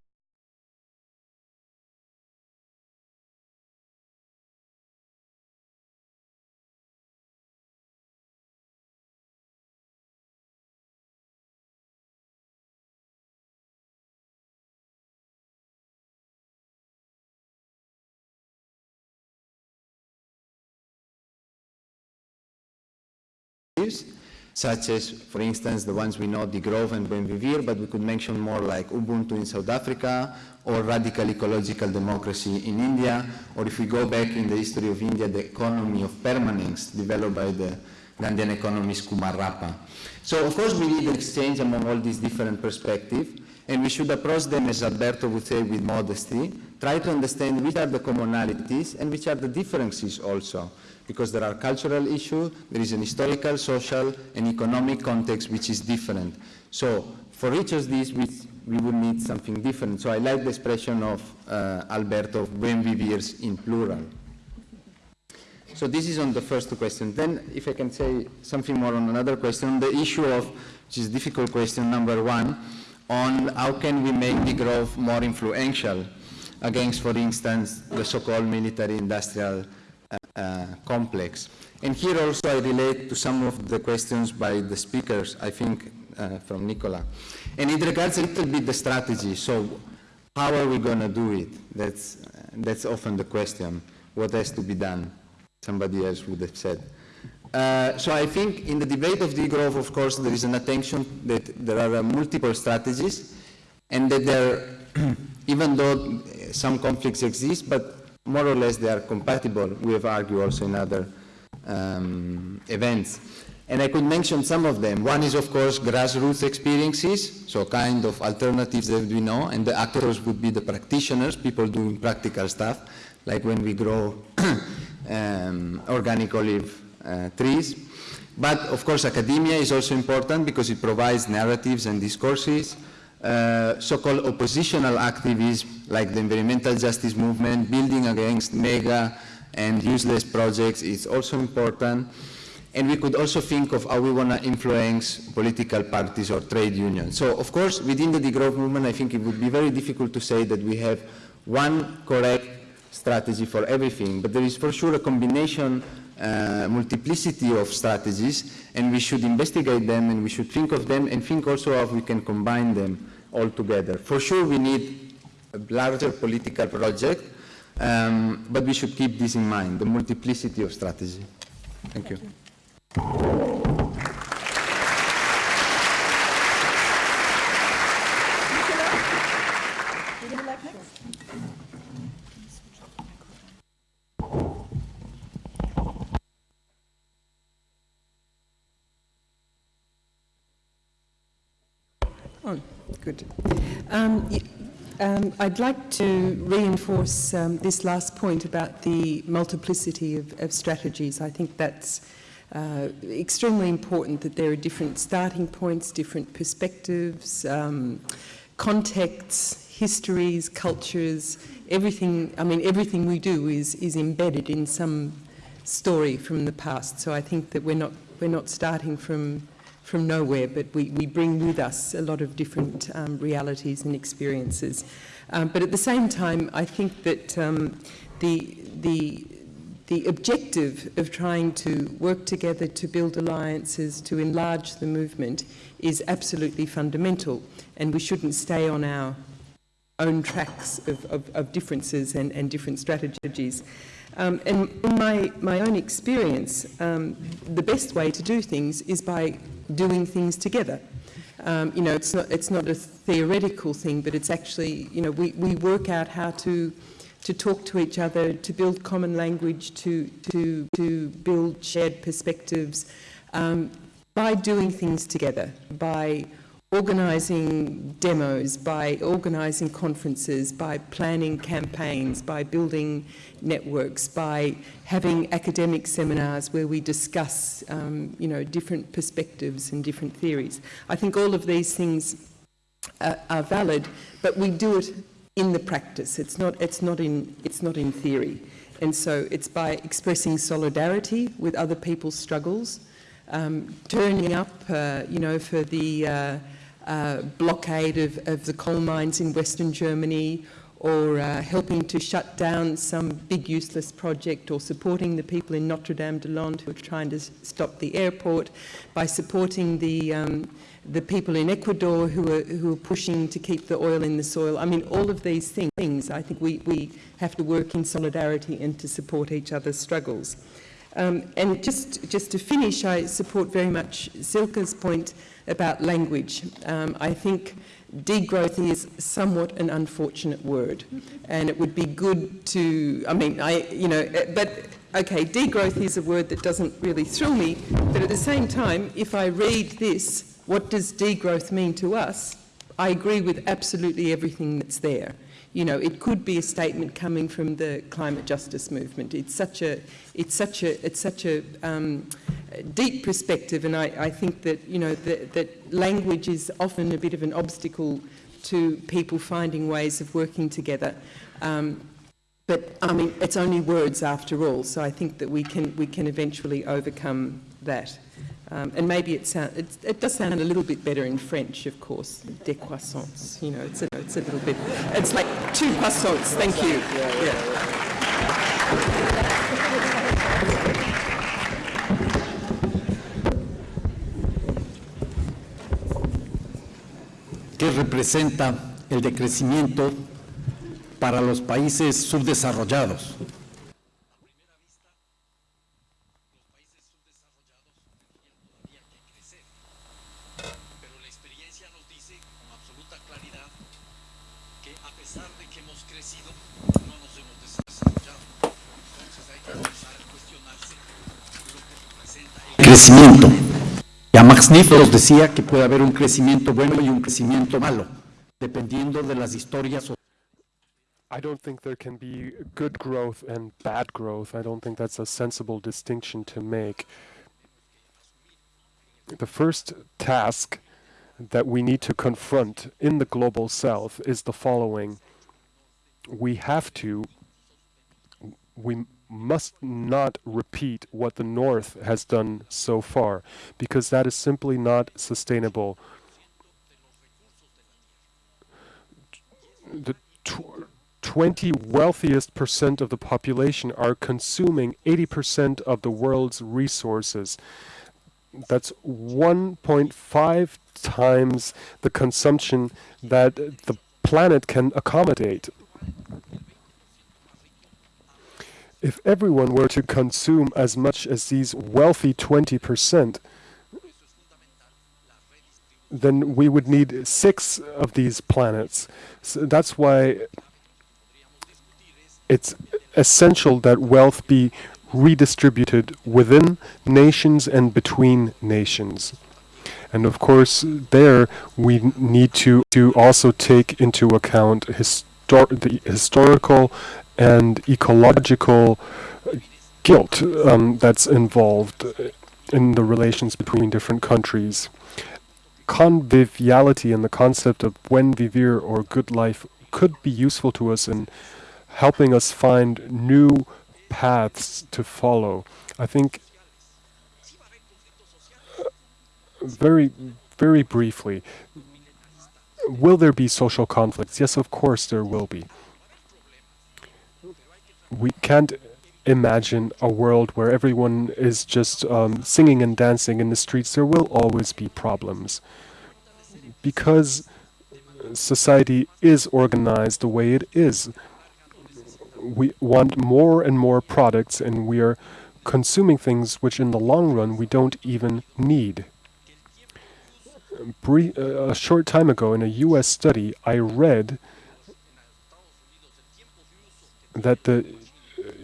such as, for instance, the ones we know, degrowth and Buen Vivir, but we could mention more like Ubuntu in South Africa, or radical ecological democracy in India, or if we go back in the history of India, the economy of permanence developed by the Gandhian economist Kumarappa. So of course we need an exchange among all these different perspectives, and we should approach them, as Alberto would say, with modesty, try to understand which are the commonalities and which are the differences also because there are cultural issues, there is an historical, social, and economic context which is different. So for each of these, we, we would need something different. So I like the expression of uh, Alberto, buen vivirs in plural. So this is on the first question. Then if I can say something more on another question, the issue of, which is difficult question number one, on how can we make degrowth more influential against, for instance, the so-called military industrial complex. And here also I relate to some of the questions by the speakers, I think uh, from Nicola. And it regards a little bit the strategy. So how are we going to do it? That's, that's often the question. What has to be done? Somebody else would have said. Uh, so I think in the debate of degrowth, of course, there is an attention that there are uh, multiple strategies and that there, even though some conflicts exist, but more or less they are compatible. We have argued also in other um, events. And I could mention some of them. One is, of course, grassroots experiences, so kind of alternatives that we know, and the actors would be the practitioners, people doing practical stuff, like when we grow um, organic olive uh, trees. But, of course, academia is also important because it provides narratives and discourses. Uh, so-called oppositional activism like the environmental justice movement, building against mega and useless projects is also important. And we could also think of how we want to influence political parties or trade unions. So, of course, within the degrowth movement, I think it would be very difficult to say that we have one correct strategy for everything, but there is for sure a combination, uh, multiplicity of strategies, and we should investigate them and we should think of them and think also how we can combine them all together. For sure, we need a larger political project, um, but we should keep this in mind, the multiplicity of strategy. Thank you. Oh, good. Um, um, I'd like to reinforce um, this last point about the multiplicity of, of strategies. I think that's uh, extremely important that there are different starting points, different perspectives, um, contexts, histories, cultures, everything, I mean, everything we do is, is embedded in some story from the past. So I think that we're not, we're not starting from, from nowhere, but we, we bring with us a lot of different um, realities and experiences. Um, but at the same time, I think that um, the, the, the objective of trying to work together to build alliances, to enlarge the movement, is absolutely fundamental. And we shouldn't stay on our own tracks of, of, of differences and, and different strategies. Um, and in my, my own experience, um, the best way to do things is by doing things together. Um, you know, it's not, it's not a theoretical thing, but it's actually, you know, we, we work out how to, to talk to each other, to build common language, to, to, to build shared perspectives um, by doing things together, by organising demos, by organising conferences, by planning campaigns, by building networks, by having academic seminars where we discuss, um, you know, different perspectives and different theories. I think all of these things uh, are valid, but we do it in the practice. It's not, it's, not in, it's not in theory. And so it's by expressing solidarity with other people's struggles, um, turning up, uh, you know, for the uh, uh, blockade of, of the coal mines in Western Germany or uh, helping to shut down some big useless project or supporting the people in Notre Dame des Landes who are trying to stop the airport, by supporting the, um, the people in Ecuador who are, who are pushing to keep the oil in the soil. I mean, all of these things, I think we, we have to work in solidarity and to support each other's struggles. Um, and just, just to finish, I support very much Silke's point about language. Um, I think degrowth is somewhat an unfortunate word, and it would be good to, I mean, I, you know, eh, but okay, degrowth is a word that doesn't really thrill me, but at the same time, if I read this, what does degrowth mean to us? I agree with absolutely everything that's there you know, it could be a statement coming from the climate justice movement. It's such a, it's such a, it's such a um, deep perspective, and I, I think that you know that, that language is often a bit of an obstacle to people finding ways of working together. Um, but I mean, it's only words after all, so I think that we can we can eventually overcome that. Um, and maybe it, sound, it, it, does sound a little bit better in French, of course, décroissance, you know, it's a, it's a little bit, it's like two croissants, thank you. Yeah. ¿Qué representa el decrecimiento para los países subdesarrollados? Crecimiento. Ya Max Niflos decía que puede haber un crecimiento bueno y un crecimiento malo, dependiendo de las historias. I don't think there can be good growth and bad growth. I don't think that's a sensible distinction to make. The first task that we need to confront in the global south is the following. We have to, we must not repeat what the North has done so far, because that is simply not sustainable. The tw 20 wealthiest percent of the population are consuming 80% of the world's resources. That's 1.5 times the consumption that the planet can accommodate if everyone were to consume as much as these wealthy 20%, then we would need six of these planets. So that's why it's essential that wealth be redistributed within nations and between nations. And of course, there we need to, to also take into account histor the historical and ecological guilt um, that's involved in the relations between different countries. Conviviality and the concept of buen vivir or good life could be useful to us in helping us find new paths to follow. I think uh, very, very briefly, will there be social conflicts? Yes, of course there will be. We can't imagine a world where everyone is just um, singing and dancing in the streets. There will always be problems. Because society is organized the way it is. We want more and more products, and we are consuming things which in the long run we don't even need. Bre uh, a short time ago in a US study, I read that the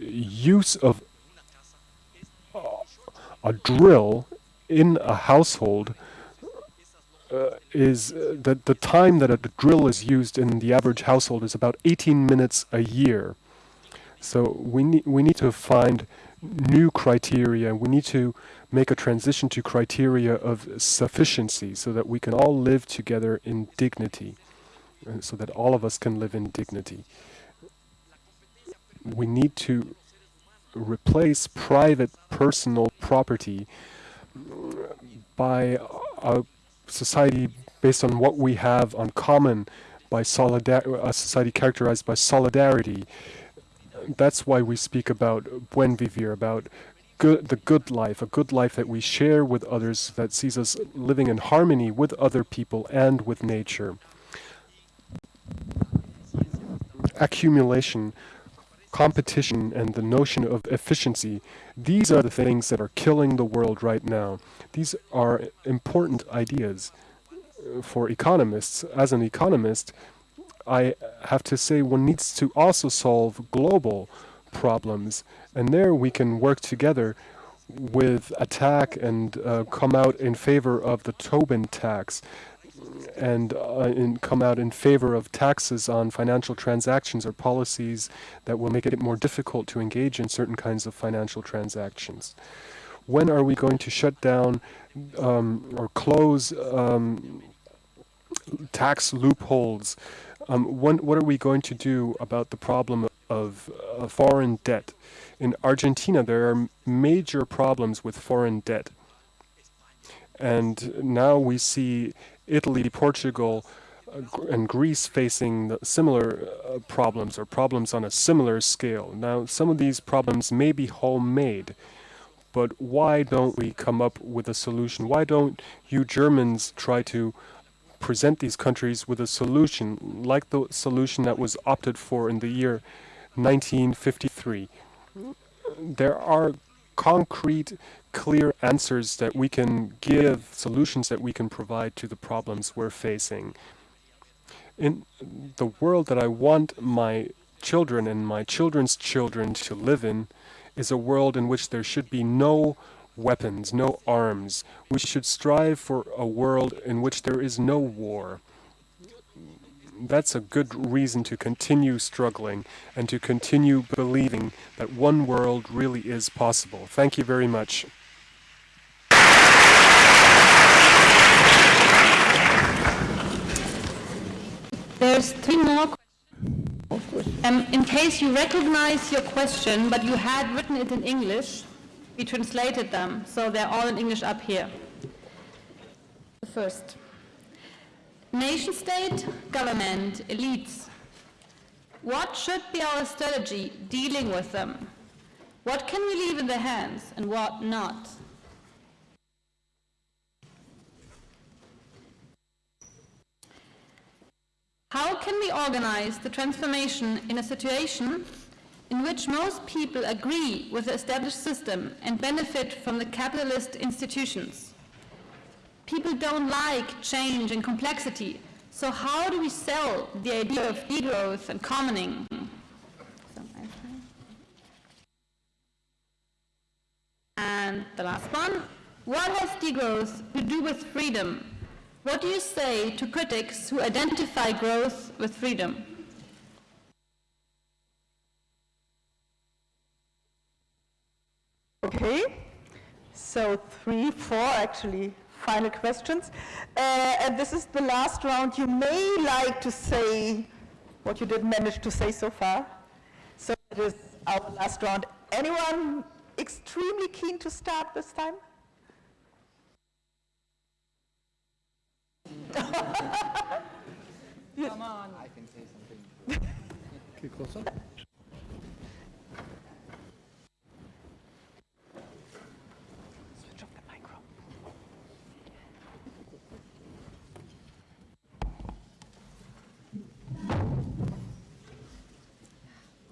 use of a drill in a household uh, is uh, that the time that a drill is used in the average household is about 18 minutes a year. So we need we need to find new criteria. We need to make a transition to criteria of sufficiency so that we can all live together in dignity, uh, so that all of us can live in dignity. We need to replace private personal property by a society based on what we have on common by a society characterized by solidarity. That's why we speak about buen vivir about good the good life a good life that we share with others that sees us living in harmony with other people and with nature. Accumulation competition and the notion of efficiency, these are the things that are killing the world right now. These are important ideas for economists. As an economist, I have to say one needs to also solve global problems. And there we can work together with Attac and uh, come out in favor of the Tobin tax and uh, in come out in favor of taxes on financial transactions or policies that will make it more difficult to engage in certain kinds of financial transactions. When are we going to shut down um, or close um, tax loopholes? Um, when, what are we going to do about the problem of uh, foreign debt? In Argentina, there are major problems with foreign debt. And now we see Italy, Portugal, uh, and Greece facing similar uh, problems or problems on a similar scale. Now, some of these problems may be homemade, but why don't we come up with a solution? Why don't you Germans try to present these countries with a solution like the solution that was opted for in the year 1953? There are concrete clear answers that we can give, solutions that we can provide to the problems we're facing. In the world that I want my children and my children's children to live in is a world in which there should be no weapons, no arms. We should strive for a world in which there is no war. That's a good reason to continue struggling and to continue believing that one world really is possible. Thank you very much. There's three more um, in case you recognize your question, but you had written it in English, we translated them, so they're all in English up here. The first. Nation state, government, elites. What should be our strategy dealing with them? What can we leave in their hands and what not? How can we organize the transformation in a situation in which most people agree with the established system and benefit from the capitalist institutions? People don't like change and complexity, so how do we sell the idea of degrowth and commoning? And the last one, what has degrowth to do with freedom? What do you say to critics who identify growth with freedom? Okay, so three, four actually final questions. Uh, and this is the last round. You may like to say what you didn't manage to say so far. So it is our last round. Anyone extremely keen to start this time? Come on. I can say something. ¿Qué cosa?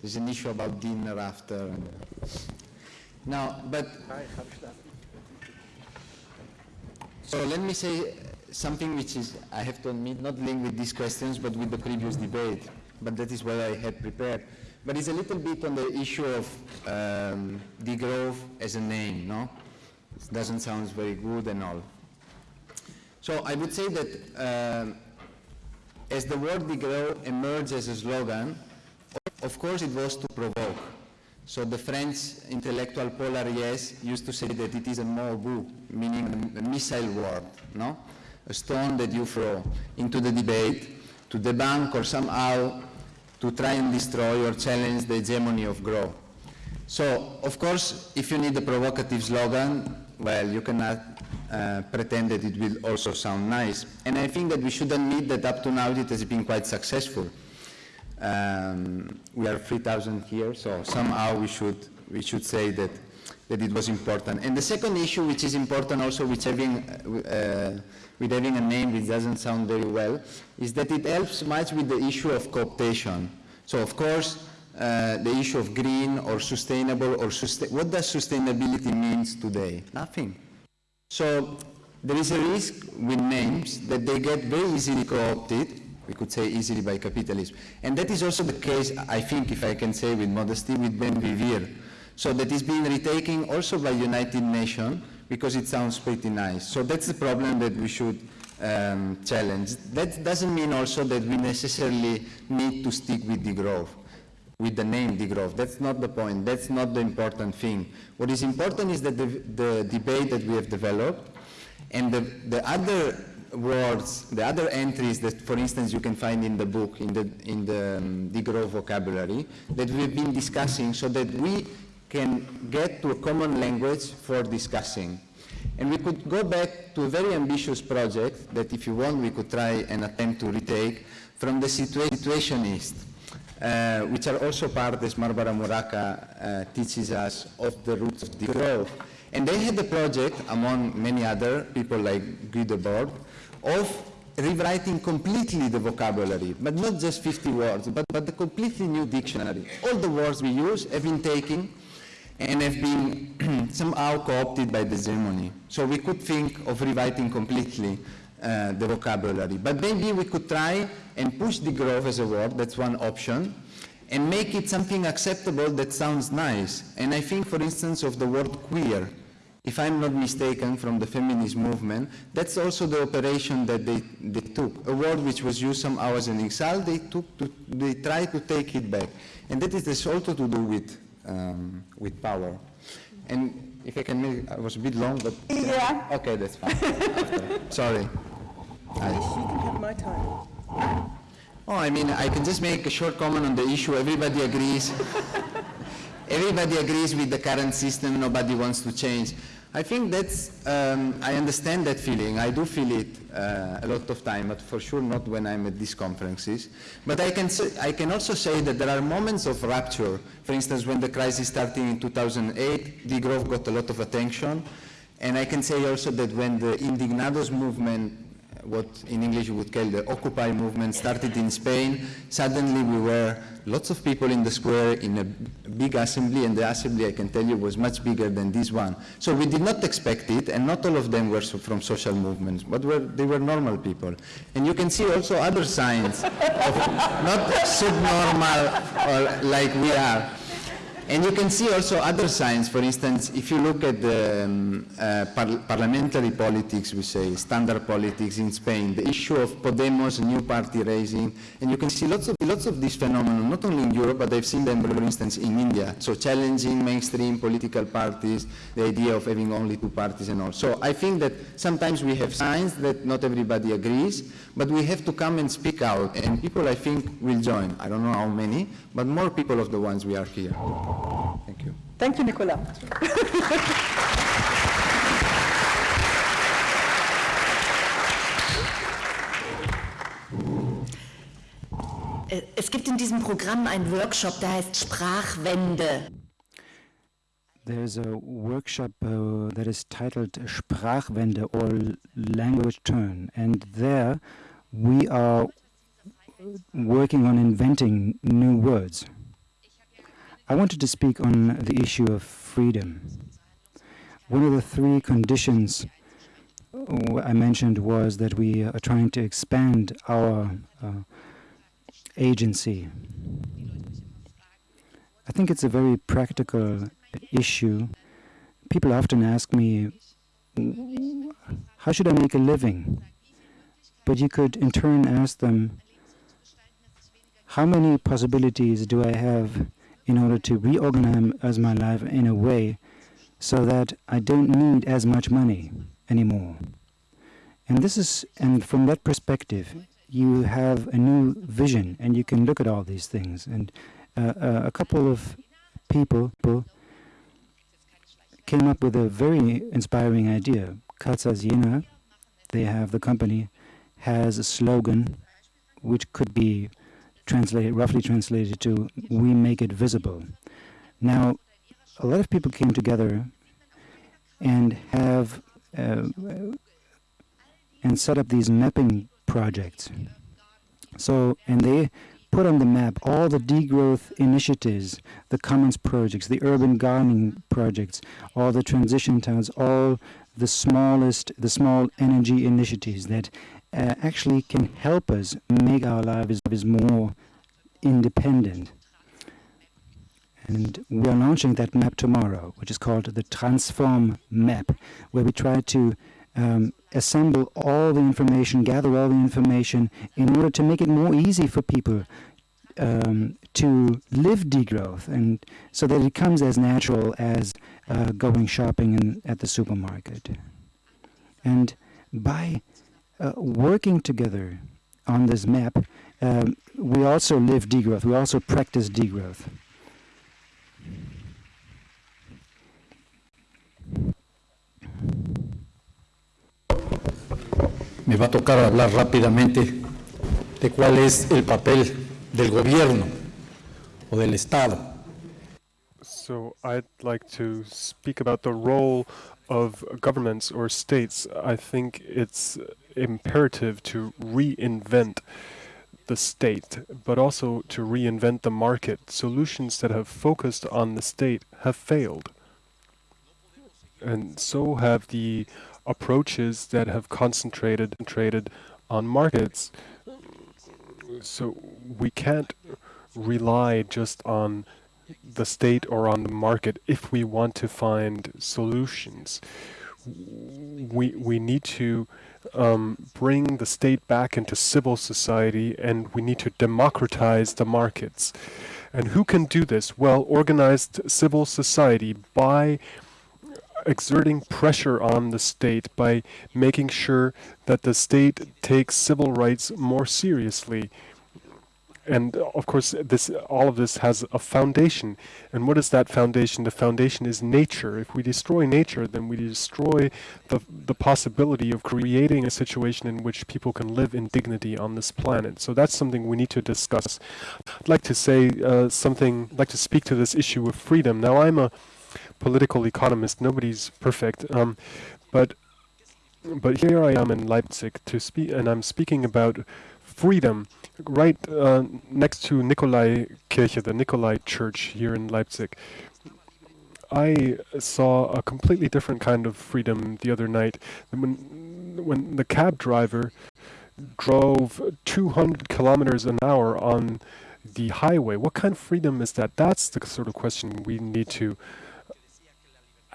There's an issue about dinner after. Now, but so let me say something which is, I have to admit, not linked with these questions, but with the previous debate. But that is what I had prepared. But it's a little bit on the issue of um, degrowth as a name, no? It doesn't sound very good and all. So I would say that um, as the word degrowth emerged as a slogan, of course it was to provoke. So the French intellectual Paul used to say that it is a mot-obus, meaning a missile word, no? A stone that you throw into the debate to debunk or somehow to try and destroy or challenge the hegemony of growth. So, of course, if you need a provocative slogan, well, you cannot uh, pretend that it will also sound nice. And I think that we should admit that up to now it has been quite successful. Um, we are 3,000 here, so somehow we should, we should say that, that it was important. And the second issue, which is important also with having, uh, with having a name which doesn't sound very well, is that it helps much with the issue of cooptation. So of course, uh, the issue of green or sustainable or sustain what does sustainability means today? Nothing. So there is a risk with names that they get very easily co-opted we could say easily by capitalism. And that is also the case, I think, if I can say with modesty, with Buen Vivir. So that is being retaken also by United Nations because it sounds pretty nice. So that's the problem that we should um, challenge. That doesn't mean also that we necessarily need to stick with degrowth, with the name degrowth. That's not the point. That's not the important thing. What is important is that the, the debate that we have developed and the, the other words, the other entries that, for instance, you can find in the book, in the, in the um, degrowth vocabulary, that we've been discussing so that we can get to a common language for discussing. And we could go back to a very ambitious project that if you want we could try and attempt to retake from the situa Situationist, uh, which are also part, as Barbara Muraca uh, teaches us, of the roots of degrowth. And they had a project, among many other people like Guy Debord, of rewriting completely the vocabulary, but not just 50 words, but, but the completely new dictionary. All the words we use have been taken and have been somehow co-opted by the hegemony. So we could think of rewriting completely uh, the vocabulary. But maybe we could try and push degrowth as a word, that's one option, and make it something acceptable that sounds nice. And I think, for instance, of the word queer, if I'm not mistaken, from the feminist movement, that's also the operation that they, they took. A word which was used some hours in insult, they, took to, they tried to take it back. And that is also to do with, um, with power. And if I can make, I was a bit long, but... Yeah. Okay, that's fine. Sorry. I, You can have my time. Oh, I mean, I can just make a short comment on the issue. Everybody agrees. Everybody agrees with the current system. Nobody wants to change. I think that's, um, I understand that feeling. I do feel it uh, a lot of time, but for sure not when I'm at these conferences. But I can, say, I can also say that there are moments of rapture. For instance, when the crisis started in 2008, degrowth got a lot of attention. And I can say also that when the Indignados movement what in English you would call the Occupy movement started in Spain, suddenly we were lots of people in the square in a big assembly, and the assembly, I can tell you, was much bigger than this one. So we did not expect it, and not all of them were so from social movements, but were, they were normal people. And you can see also other signs of not subnormal or like we are. And you can see also other signs, for instance, if you look at the um, uh, par parliamentary politics, we say, standard politics in Spain, the issue of Podemos, new party raising, and you can see lots of, lots of these phenomena, not only in Europe, but I've seen them, for instance, in India. So challenging mainstream political parties, the idea of having only two parties and all. So I think that sometimes we have signs that not everybody agrees, but we have to come and speak out, and people, I think, will join. I don't know how many, but more people of the ones we are here. Thank you. Thank you, Nicola. Äh, Es gibt in diesem Programm einen Workshop, der heißt Sprachwende. There's a workshop uh, that is titled Sprachwende or Language Turn, and there we are working on inventing new words. I wanted to speak on the issue of freedom. One of the three conditions uh, I mentioned was that we are trying to expand our uh, agency. I think it's a very practical issue. People often ask me, how should I make a living? But you could in turn ask them, how many possibilities do I have in order to reorganize my life in a way so that I don't need as much money anymore? And this is, and from that perspective, you have a new vision and you can look at all these things. And uh, uh, a couple of people came up with a very inspiring idea. Katzas Jena, they have the company, has a slogan which could be translated, roughly translated to "We make it visible." Now, a lot of people came together and have uh, and set up these mapping projects. So, and they put on the map all the degrowth initiatives, the commons projects, the urban gardening projects, all the transition towns, all the smallest, the small energy initiatives that uh, actually can help us make our lives more independent. And we are launching that map tomorrow, which is called the Transform Map, where we try to um, assemble all the information, gather all the information in order to make it more easy for people um, to live degrowth and so that it comes as natural as uh, going shopping in, at the supermarket. And by uh, working together on this map, um, we also live degrowth, we also practice degrowth. Me va a tocar hablar rápidamente de cuál es el papel del gobierno o del Estado. So I'd like to speak about the role of governments or states. I think it's imperative to reinvent the state, but also to reinvent the market. Solutions that have focused on the state have failed. And so have the approaches that have concentrated traded on markets. So we can't rely just on the state or on the market if we want to find solutions. We we need to um, bring the state back into civil society, and we need to democratize the markets. And who can do this? Well, organized civil society by exerting pressure on the state by making sure that the state takes civil rights more seriously. And of course, this all of this has a foundation. And what is that foundation? The foundation is nature. If we destroy nature, then we destroy the the possibility of creating a situation in which people can live in dignity on this planet. So that's something we need to discuss. I'd like to say uh, something. I'd like to speak to this issue of freedom. Now, I'm a political economist. Nobody's perfect, um, but but here I am in Leipzig to speak, and I'm speaking about freedom right uh, next to Nikolai Kirche, the Nikolai Church here in Leipzig. I saw a completely different kind of freedom the other night. When, when the cab driver drove 200 kilometers an hour on the highway, what kind of freedom is that? That's the sort of question we need to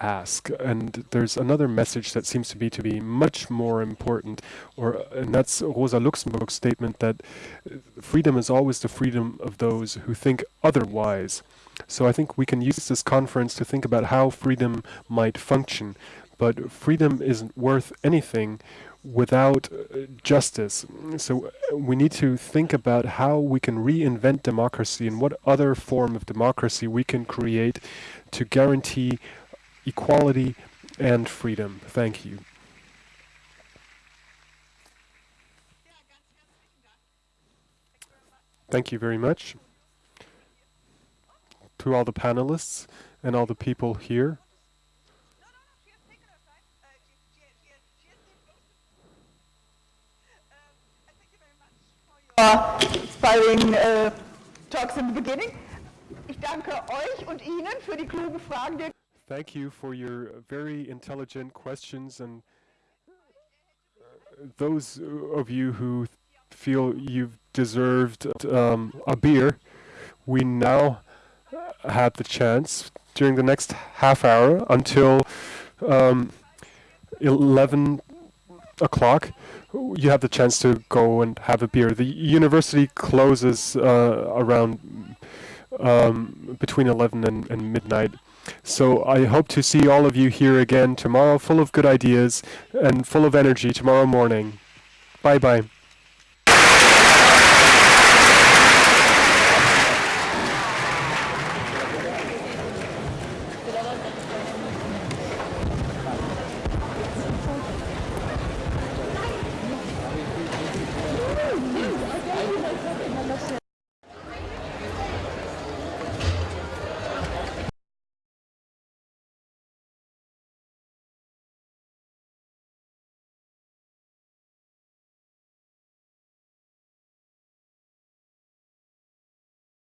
ask. And there's another message that seems to be to be much more important, or and that's Rosa Luxemburg's statement that freedom is always the freedom of those who think otherwise. So I think we can use this conference to think about how freedom might function. But freedom isn't worth anything without uh, justice. So uh, we need to think about how we can reinvent democracy and what other form of democracy we can create to guarantee equality and freedom. Thank you. Thank you very much to all the panelists and all the people here. Thank you very much for your inspiring uh, talks in the beginning. Ich danke euch und Ihnen für die klugen Fragen. Thank you for your very intelligent questions and uh, those of you who feel you've deserved um, a beer, we now have the chance during the next half hour until um, 11 o'clock you have the chance to go and have a beer. The university closes uh, around um, between 11 and, and midnight. So I hope to see all of you here again tomorrow, full of good ideas and full of energy tomorrow morning. Bye bye.